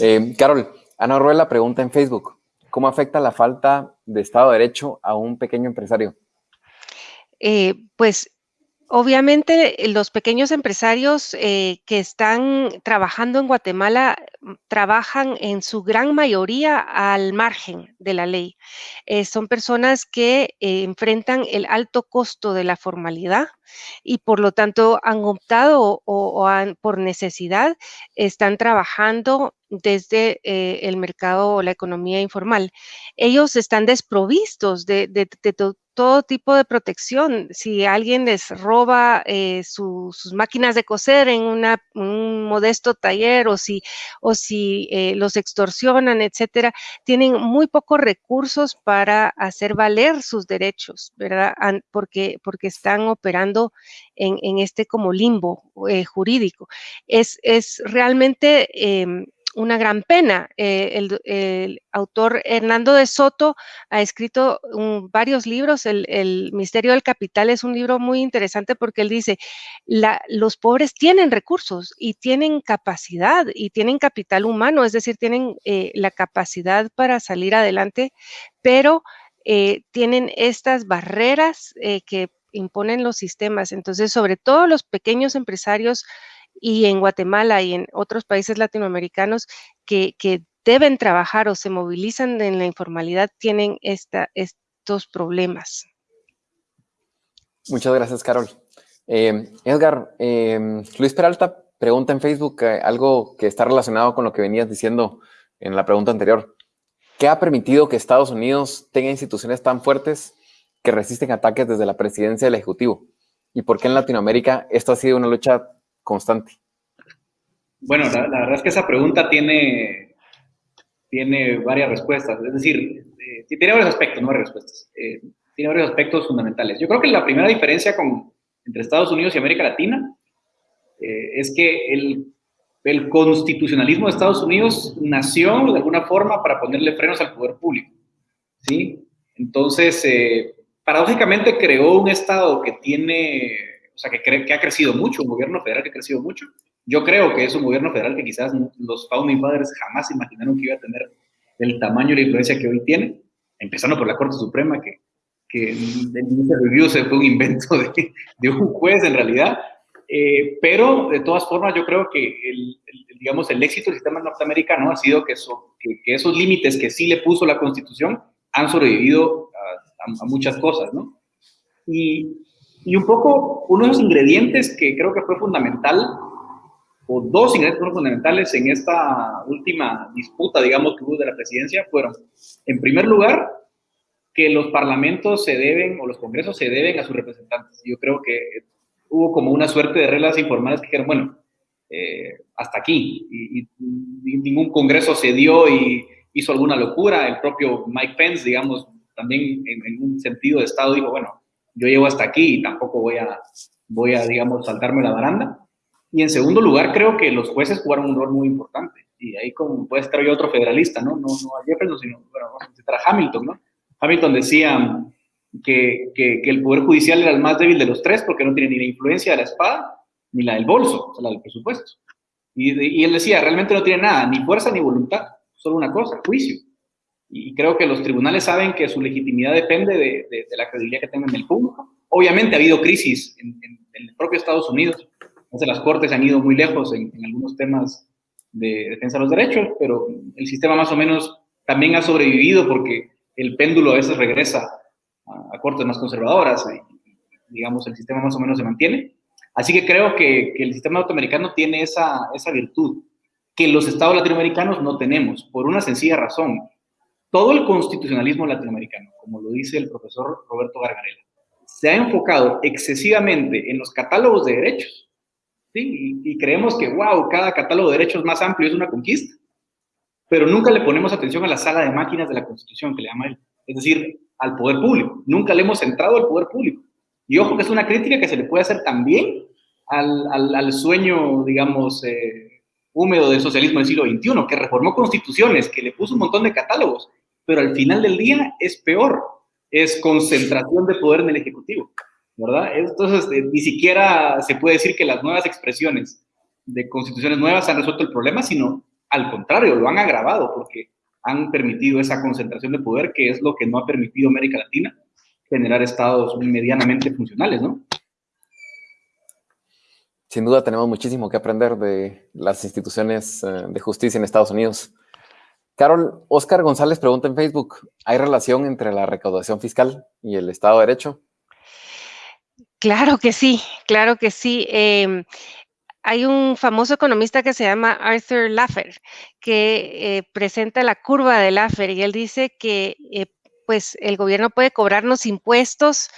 Speaker 2: Eh, Carol, Ana Ruela pregunta en Facebook, ¿cómo afecta la falta de Estado de Derecho a un pequeño empresario?
Speaker 4: Eh, pues Obviamente, eh, los pequeños empresarios eh, que están trabajando en Guatemala mm, trabajan en su gran mayoría al margen de la ley. Eh, son personas que enfrentan el alto costo de la formalidad y por lo tanto han optado o, por necesidad están trabajando desde el mercado o la economía informal. Ellos están desprovistos de todo tipo de protección. Si alguien les roba eh, sus máquinas de coser en un modesto taller o si, o si eh, los extorsionan, etcétera, tienen muy pocos recursos para hacer valer sus derechos, ¿verdad? Porque, porque están operando en, en este como limbo jurídico. Es, es realmente em, una gran pena. Eh, el, autor Hernando de Soto ha escrito varios libros. El, Misterio del Capital es un libro muy interesante porque él dice, los pobres tienen recursos y tienen capacidad y tienen capital humano, es decir, tienen eh, la capacidad para salir adelante, pero eh, tienen estas barreras que imponen los sistemas. Entonces, sobre todo los pequeños empresarios, y en Guatemala y en otros países latinoamericanos que, deben trabajar o se movilizan en la informalidad tienen esta, estos problemas.
Speaker 2: Muchas gracias, Carol. Eh, Edgar, em, Luis Peralta pregunta en Facebook eh, algo que está relacionado con lo que venías diciendo en la pregunta anterior. ¿Qué ha permitido que Estados Unidos tenga instituciones tan fuertes que resisten ataques desde la presidencia del Ejecutivo? ¿Y por qué en Latinoamérica esto ha sido una lucha constante?
Speaker 3: Bueno, la, verdad es que esa pregunta tiene, tiene varias respuestas. Es decir, eh, tiene varios aspectos, no varias respuestas. Eh, tiene varios aspectos fundamentales. Yo creo que la primera diferencia con, entre Estados Unidos y América Latina eh, es que el, el, constitucionalismo de Estados Unidos nació de alguna forma para ponerle frenos al poder público. ¿sí? Entonces, paradójicamente creó un Estado que tiene o sea, que, que ha crecido mucho, un gobierno federal que ha crecido mucho. Yo creo que es un gobierno federal que quizás los founding fathers jamás imaginaron que iba a tener el tamaño y la influencia que hoy tiene, empezando por la Corte Suprema, que, que el review se fue un invento de, de un juez en realidad. Eh, pero de todas formas, yo creo que el, digamos, el éxito del sistema norteamericano ha sido que, que, esos límites que sí le puso la Constitución han sobrevivido a, a muchas cosas, ¿no? Y, y un poco, uno de los ingredientes que creo que fue fundamental, o dos ingredientes fundamentales en esta última disputa, digamos, que hubo de la presidencia, fueron, en primer lugar, que los parlamentos se deben, o los congresos se deben a sus representantes. Yo creo que hubo como una suerte de reglas informales que dijeron, bueno, eh, hasta aquí, y, ningún congreso se dio y hizo alguna locura. El propio Mike Pence, digamos, también en, en un sentido de Estado dijo, bueno, yo llego hasta aquí y tampoco voy a, voy a, digamos, saltarme la baranda. Y en segundo lugar, creo que los jueces jugaron un rol muy importante. Y ahí como puede estar yo otro federalista, ¿no? No, no a Jefferson, sino, bueno, a Hamilton, ¿no? Hamilton decía que, que, el Poder Judicial era el más débil de los tres porque no tiene ni la influencia de la espada ni la del bolso, o sea, la del presupuesto. Y él decía, realmente no tiene nada, ni fuerza ni voluntad, solo una cosa, juicio. Y creo que los tribunales saben que su legitimidad depende de, de, la credibilidad que tengan en el público. Obviamente ha habido crisis en, el propio Estados Unidos. Entonces las cortes han ido muy lejos en, algunos temas de defensa de los derechos, pero el sistema más o menos también ha sobrevivido porque el péndulo a veces regresa a, cortes más conservadoras y, digamos, el sistema más o menos se mantiene. Así que creo que, que el sistema norteamericano tiene esa, esa virtud que los estados latinoamericanos no tenemos, por una sencilla razón todo el constitucionalismo latinoamericano, como lo dice el profesor Roberto Gargarela, se ha enfocado excesivamente en los catálogos de derechos. ¿sí? Y, creemos que, wow, cada catálogo de derechos más amplio es una conquista. Pero nunca le ponemos atención a la sala de máquinas de la Constitución, que le llama él. Es decir, al poder público. Nunca le hemos centrado al poder público. Y ojo que es una crítica que se le puede hacer también al, al, sueño, digamos, eh, húmedo del socialismo del siglo XXI, que reformó constituciones, que le puso un montón de catálogos, pero al final del día es peor, es concentración de poder en el Ejecutivo, ¿verdad? Entonces, eh, ni siquiera se puede decir que las nuevas expresiones de constituciones nuevas han resuelto el problema, sino al contrario, lo han agravado porque han permitido esa concentración de poder, que es lo que no ha permitido América Latina generar estados medianamente funcionales, ¿no?
Speaker 2: sin duda tenemos muchísimo que aprender de las instituciones eh, de justicia en Estados Unidos. Carol, Oscar González pregunta en Facebook, ¿hay relación entre la recaudación fiscal y el Estado de Derecho?
Speaker 4: Claro que sí, claro que sí. Em, hay un famoso economista que se llama Arthur Laffer, que eh, presenta la curva de Laffer y él dice que eh, pues el gobierno puede cobrarnos impuestos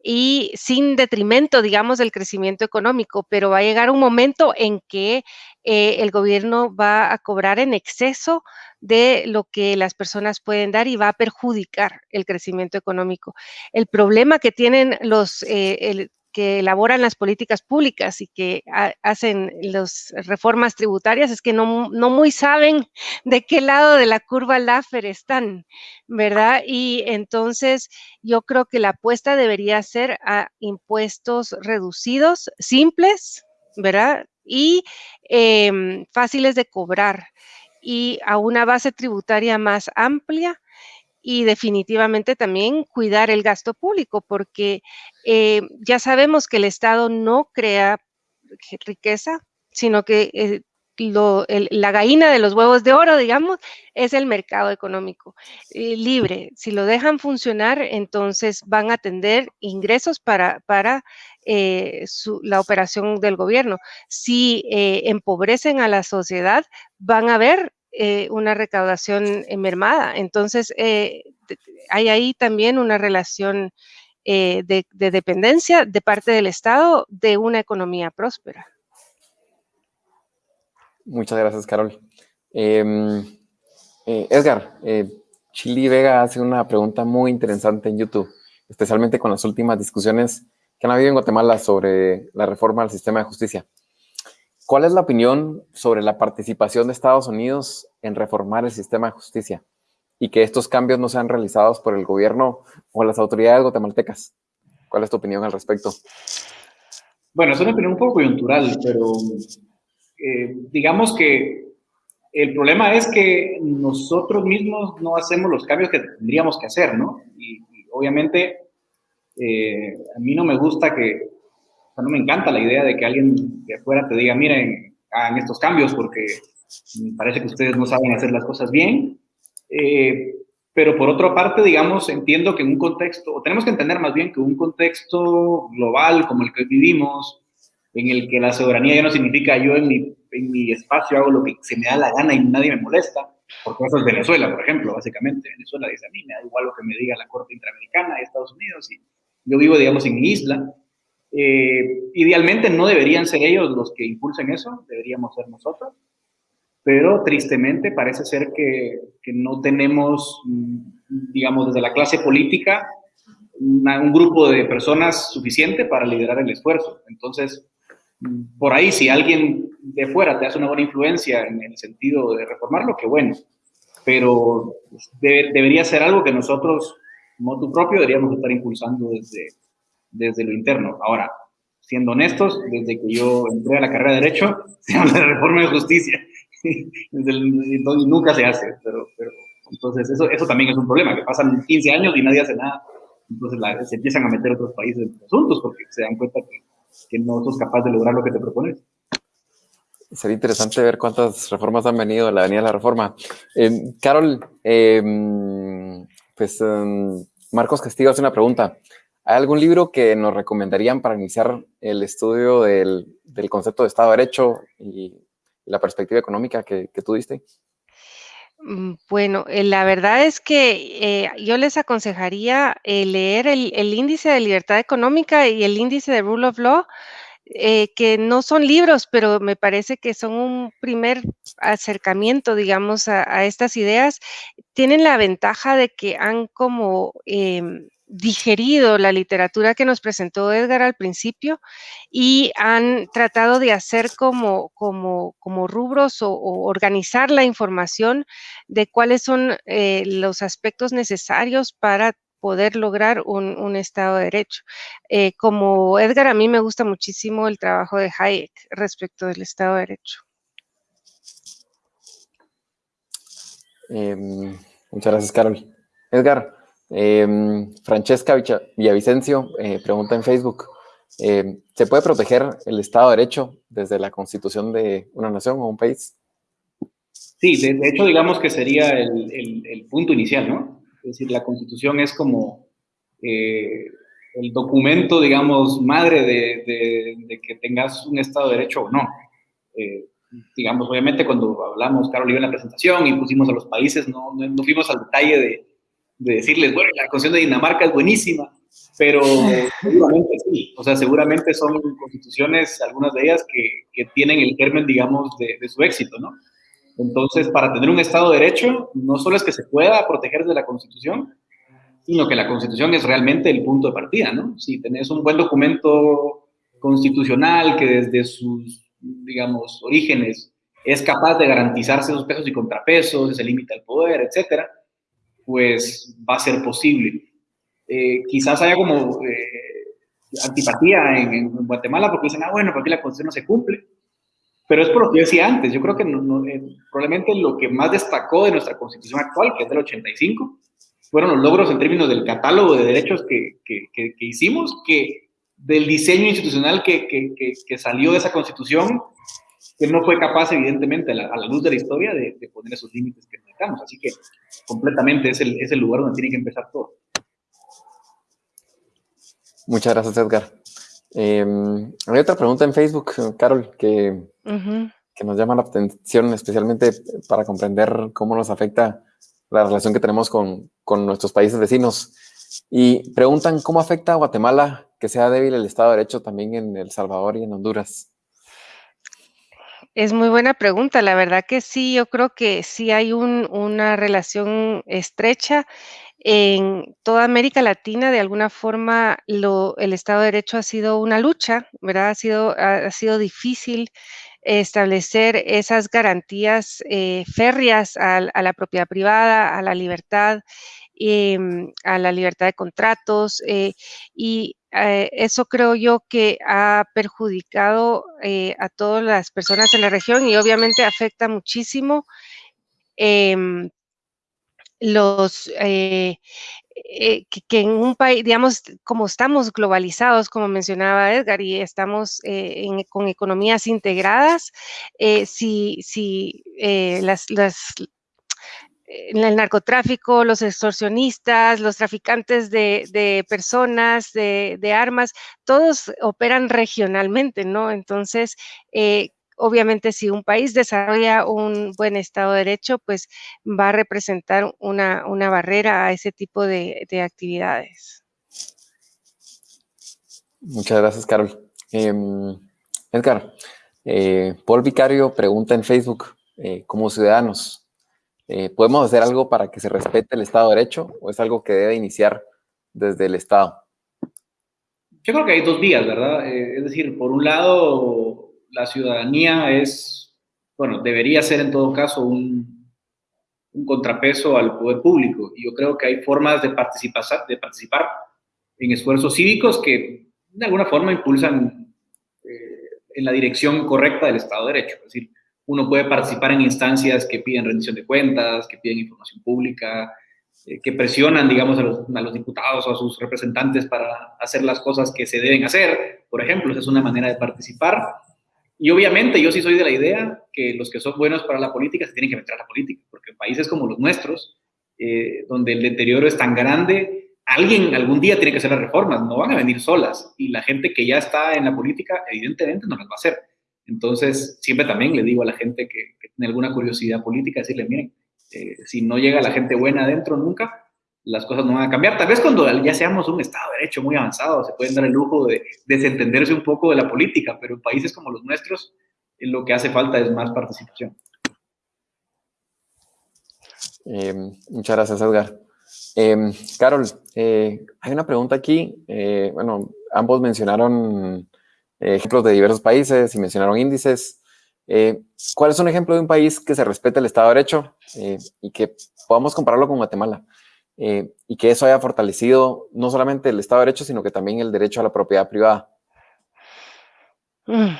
Speaker 4: y sin detrimento, digamos, del crecimiento económico, pero va a llegar un momento en que eh, el gobierno va a cobrar en exceso de lo que las personas pueden dar y va a perjudicar el crecimiento económico. El problema que tienen los, eh, que elaboran las políticas públicas y que hacen las reformas tributarias es que no, no, muy saben de qué lado de la curva Laffer están, ¿verdad? Y entonces yo creo que la apuesta debería ser a impuestos reducidos, simples, ¿verdad? Y em, fáciles de cobrar y a una base tributaria más amplia y definitivamente también cuidar el gasto público, porque eh, ya sabemos que el Estado no crea riqueza, sino que eh, la gallina de los huevos de oro, digamos, es el mercado económico eh, libre. Si lo dejan funcionar, entonces van a tener ingresos para, para la operación del gobierno. Si empobrecen a la sociedad, van a ver eh, una recaudación mermada. Entonces, eh, hay ahí también una relación eh, de, dependencia de parte del Estado de una economía próspera.
Speaker 2: Muchas gracias, Carol. Em, Edgar, Chili Vega hace una pregunta muy interesante en YouTube, especialmente con las últimas discusiones que han habido en Guatemala sobre la reforma al sistema de justicia. ¿Cuál es la opinión sobre la participación de Estados Unidos en reformar el sistema de justicia y que estos cambios no sean realizados por el gobierno o las autoridades guatemaltecas? ¿Cuál es tu opinión al respecto?
Speaker 3: Bueno, es una opinión un poco coyuntural, pero eh, digamos que el problema es que nosotros mismos no hacemos los cambios que tendríamos que hacer, ¿no? Y, obviamente eh, a mí no me gusta que, no me encanta la idea de que alguien de afuera te diga, miren, hagan estos cambios porque parece que ustedes no saben hacer las cosas bien. Eh, pero por otra parte, digamos, entiendo que en un contexto, o tenemos que entender más bien que un contexto global como el que vivimos, en el que la soberanía ya no significa yo en mi, en mi espacio hago lo que se me da la gana y nadie me molesta, porque eso es Venezuela, por ejemplo, básicamente. Venezuela dice a mí, me da igual lo que me diga la Corte Interamericana de Estados Unidos y yo vivo, digamos, en mi isla. Eh, idealmente no deberían ser ellos los que impulsen eso, deberíamos ser nosotros, pero tristemente parece ser que, que no tenemos, mm, digamos, desde la clase política, un grupo de personas suficiente para liderar el esfuerzo. Entonces, por ahí, si alguien de fuera te hace una buena influencia en el sentido de reformarlo, qué bueno, pero debería ser algo que nosotros, motu propio, deberíamos estar impulsando desde, desde lo interno. Ahora, siendo honestos, desde que yo entré a la carrera de Derecho, se habla de reforma de justicia. y nunca se hace, pero, pero entonces eso, eso también es un problema, que pasan 15 años y nadie hace nada. Entonces se empiezan a meter otros países en asuntos porque se dan cuenta que, que no sos capaz de lograr lo que te propones.
Speaker 2: Sería interesante ver cuántas reformas han venido la Avenida de la Reforma. Eh, Carol, eh, pues em, Marcos Castillo hace una pregunta. ¿Hay algún libro que nos recomendarían para iniciar el estudio del, del concepto de Estado de Derecho y la perspectiva económica que, que tú diste?
Speaker 4: Mm, bueno, eh, la verdad es que eh, yo les aconsejaría eh, leer el, índice de libertad económica y el índice de rule of law, que no son libros, pero me parece que son un primer acercamiento, digamos, a, a estas ideas. Tienen la ventaja de que han como em, digerido la literatura que nos presentó Edgar al principio y han tratado de hacer como, como, como rubros o, organizar la información de cuáles son eh, los aspectos necesarios para poder lograr un, Estado de Derecho. Eh, como Edgar, a mí me gusta muchísimo el trabajo de Hayek respecto del Estado de Derecho.
Speaker 2: Em, muchas gracias, Carol. Edgar, Em, Francesca Villavicencio eh, pregunta en Facebook, em, ¿se puede proteger el Estado de Derecho desde la constitución de una nación o un país?
Speaker 3: Sí, de, hecho digamos que sería el, punto inicial, ¿no? Es decir, la constitución es como eh, el documento, digamos, madre de, que tengas un Estado de Derecho o no. Eh, digamos, obviamente cuando hablamos, Carol y en la presentación y pusimos a los países, no, no fuimos al detalle de de decirles, bueno, la Constitución de Dinamarca es buenísima, pero seguramente sí, o sea, seguramente son constituciones, algunas de ellas, que, que tienen el germen, digamos, de, de, su éxito, ¿no? Entonces, para tener un Estado de Derecho, no solo es que se pueda proteger de la Constitución, sino que la Constitución es realmente el punto de partida, ¿no? Si tenés un buen documento constitucional que desde sus, digamos, orígenes es capaz de garantizarse esos pesos y contrapesos, ese límite al poder, etcétera, pues va a ser posible. Eh, quizás haya como eh, antipatía en, Guatemala porque dicen, ah, bueno, porque la Constitución no se cumple. Pero es por lo que yo decía antes, yo creo que eh, probablemente lo que más destacó de nuestra Constitución actual, que es del 85, fueron los logros en términos del catálogo de derechos que, que, hicimos, que del diseño institucional que, salió de esa Constitución que no fue capaz, evidentemente, a la, luz de la historia, de, poner esos límites que necesitamos. Así que completamente es el, es el lugar donde tiene que empezar todo.
Speaker 2: Muchas gracias, Edgar. Eh, hay otra pregunta en Facebook, Carol, que, que nos llama la atención, especialmente para comprender cómo nos afecta la relación que tenemos con, con nuestros países vecinos. Y preguntan cómo afecta a Guatemala que sea débil el Estado de Derecho también en El Salvador y en Honduras.
Speaker 4: Es muy buena pregunta. La verdad que sí, yo creo que sí hay una relación estrecha. En toda América Latina, de alguna forma, el Estado de Derecho ha sido una lucha, ¿verdad? Ha sido, difícil establecer esas garantías eh, férreas a, la propiedad privada, a la libertad, em, a la libertad de contratos eh, y eh, eso creo yo que ha perjudicado eh, a todas las personas en la región y obviamente afecta muchísimo em, los eh, que, en un país, digamos, como estamos globalizados, como mencionaba Edgar, y estamos con economías integradas, si, si las, el narcotráfico, los extorsionistas, los traficantes de, personas, de, armas, todos operan regionalmente, ¿no? Entonces, eh, obviamente si un país desarrolla un buen Estado de Derecho, pues va a representar una, barrera a ese tipo de, actividades.
Speaker 2: Muchas gracias, Carol. Em, Edgar, eh, Paul Vicario pregunta en Facebook, eh, como ciudadanos, eh, ¿Podemos hacer algo para que se respete el Estado de Derecho o es algo que debe iniciar desde el Estado?
Speaker 3: Yo creo que hay dos vías, ¿verdad? Eh, es decir, por un lado, la ciudadanía es, bueno, debería ser en todo caso un, contrapeso al poder público. Y yo creo que hay formas de participar, de participar en esfuerzos cívicos que de alguna forma impulsan eh, en la dirección correcta del Estado de Derecho. Es decir, uno puede participar en instancias que piden rendición de cuentas, que piden información pública, eh, que presionan, digamos, a los, diputados o a sus representantes para hacer las cosas que se deben hacer. Por ejemplo, esa es una manera de participar. Y obviamente yo sí soy de la idea que los que son buenos para la política se tienen que meter a la política, porque en países como los nuestros, eh, donde el deterioro es tan grande, alguien algún día tiene que hacer las reformas, no van a venir solas. Y la gente que ya está en la política, evidentemente, no las va a hacer. Entonces, siempre también le digo a la gente que, tiene alguna curiosidad política, decirle, miren, eh, si no llega la gente buena adentro nunca, las cosas no van a cambiar. Tal vez cuando ya seamos un Estado de Derecho muy avanzado, se pueden dar el lujo de desentenderse un poco de la política, pero en países como los nuestros, eh, lo que hace falta es más participación.
Speaker 2: Eh, muchas gracias, Edgar. Carol, hay una pregunta aquí. bueno, ambos mencionaron ejemplos de diversos países y mencionaron índices. Eh, ¿Cuál es un ejemplo de un país que se respete el Estado de Derecho eh, y que podamos compararlo con Guatemala? Eh, y que eso haya fortalecido no solamente el Estado de Derecho, sino que también el derecho a la propiedad privada.
Speaker 4: Mm,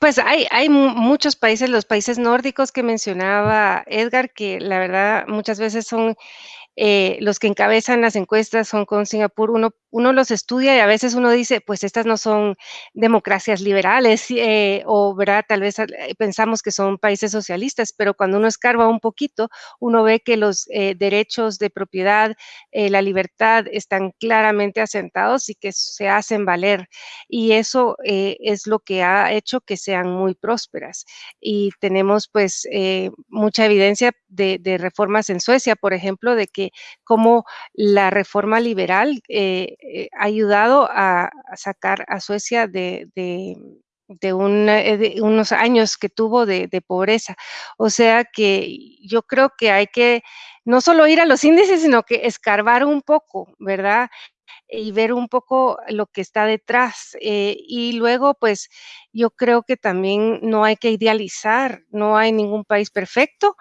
Speaker 4: pues hay, hay muchos países, los países nórdicos que mencionaba Edgar, que la verdad muchas veces son eh, los que encabezan las encuestas Hong Kong, Singapur, uno, uno los estudia y a veces uno dice, pues estas no son democracias liberales eh, o, ¿verdad? Tal vez eh, pensamos que son países socialistas, pero cuando uno escarba un poquito, uno ve que los derechos de propiedad, la libertad están claramente asentados y que se hacen valer. Y eso es lo que ha hecho que sean muy prósperas. Y tenemos pues mucha evidencia de, de reformas en Suecia, por ejemplo, de que cómo la reforma liberal eh, eh, ha ayudado a, sacar a Suecia de, eh, unos años que tuvo de, pobreza. O sea que yo creo que hay que no solo ir a los índices, sino que escarbar un poco, ¿verdad? y ver un poco lo que está detrás. y luego, pues yo creo que también no hay que idealizar, no hay ningún país perfecto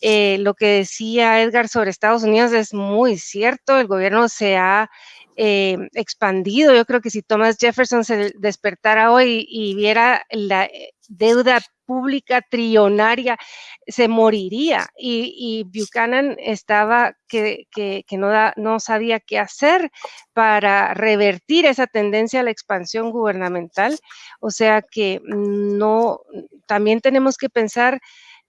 Speaker 4: eh, lo que decía Edgar sobre Estados Unidos es muy cierto, el gobierno se ha eh, expandido. Yo creo que si Thomas Jefferson se despertara hoy y viera la eh, deuda pública trillonaria, se moriría. Y, Buchanan estaba que, no, no sabía qué hacer para revertir esa tendencia a la expansión gubernamental. O sea que no, también tenemos que pensar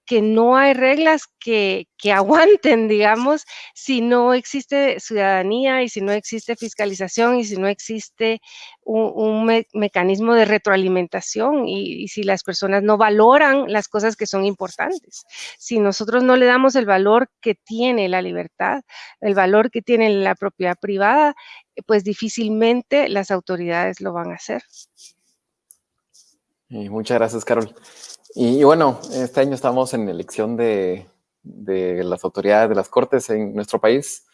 Speaker 4: que no hay reglas que, aguanten, digamos, si no existe ciudadanía y si no existe fiscalización y si no existe un, mecanismo de retroalimentación y, si las personas no valoran las cosas que son importantes. Si nosotros no le damos el valor que tiene la libertad, el valor que tiene la propiedad privada, pues difícilmente las autoridades lo van a hacer.
Speaker 2: Muchas gracias, Carol. Y, bueno, este año estamos en elección de, las autoridades de las cortes en nuestro país.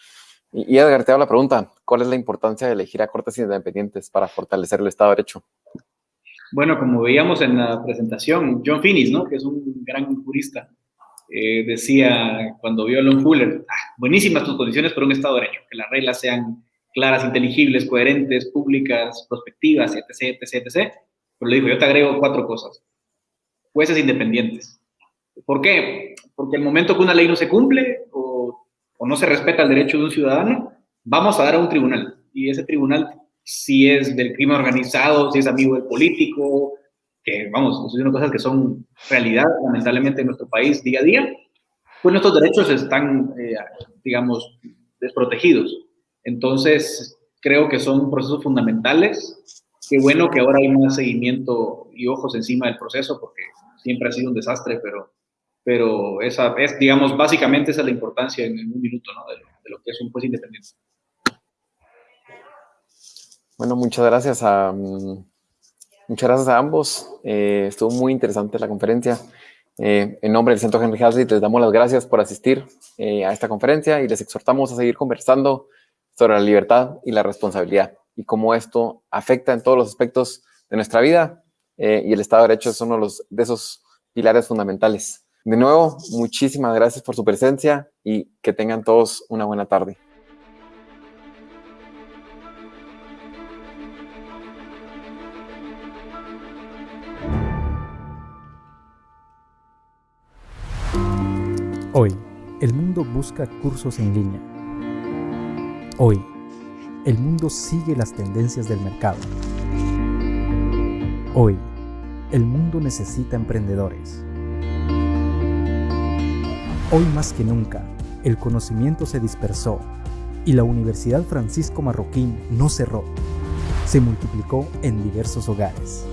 Speaker 2: Y, Edgar, te hago la pregunta, ¿cuál es la importancia de elegir a cortes independientes para fortalecer el Estado de Derecho?
Speaker 3: Bueno, como veíamos en la presentación, John Finnis, ¿no? que es un gran jurista, eh, decía cuando vio a Lon Fuller, ah, buenísimas tus condiciones para un Estado de Derecho, que las reglas sean claras, inteligibles, coherentes, públicas, prospectivas, etc., etc., etc. Pero le dijo, yo te agrego cuatro cosas jueces independientes. ¿Por qué? Porque el momento que una ley no se cumple o, no se respeta el derecho de un ciudadano, vamos a dar a un tribunal. Y ese tribunal, si es del crimen organizado, si es amigo del político, que vamos, son cosas que son realidad, lamentablemente, en nuestro país día a día, pues nuestros derechos están, eh, digamos, desprotegidos. Entonces, creo que son procesos fundamentales. Qué bueno que ahora hay más seguimiento y ojos encima del proceso, porque siempre ha sido un desastre, pero, pero esa es, digamos, básicamente esa es la importancia en, un minuto ¿no? de, lo, que es un juez independiente.
Speaker 2: Bueno, muchas gracias a, muchas gracias a ambos. Eh, estuvo muy interesante la conferencia. Eh, en nombre del Centro Henry Hazlitt les damos las gracias por asistir eh, a esta conferencia y les exhortamos a seguir conversando sobre la libertad y la responsabilidad y cómo esto afecta en todos los aspectos de nuestra vida eh, y el Estado de Derecho es uno de, de esos pilares fundamentales. De nuevo, muchísimas gracias por su presencia y que tengan todos una buena tarde.
Speaker 5: Hoy, el mundo busca cursos en línea. Hoy, el mundo sigue las tendencias del mercado. Hoy, el mundo necesita emprendedores. Hoy más que nunca, el conocimiento se dispersó y la Universidad Francisco Marroquín no cerró, se multiplicó en diversos hogares.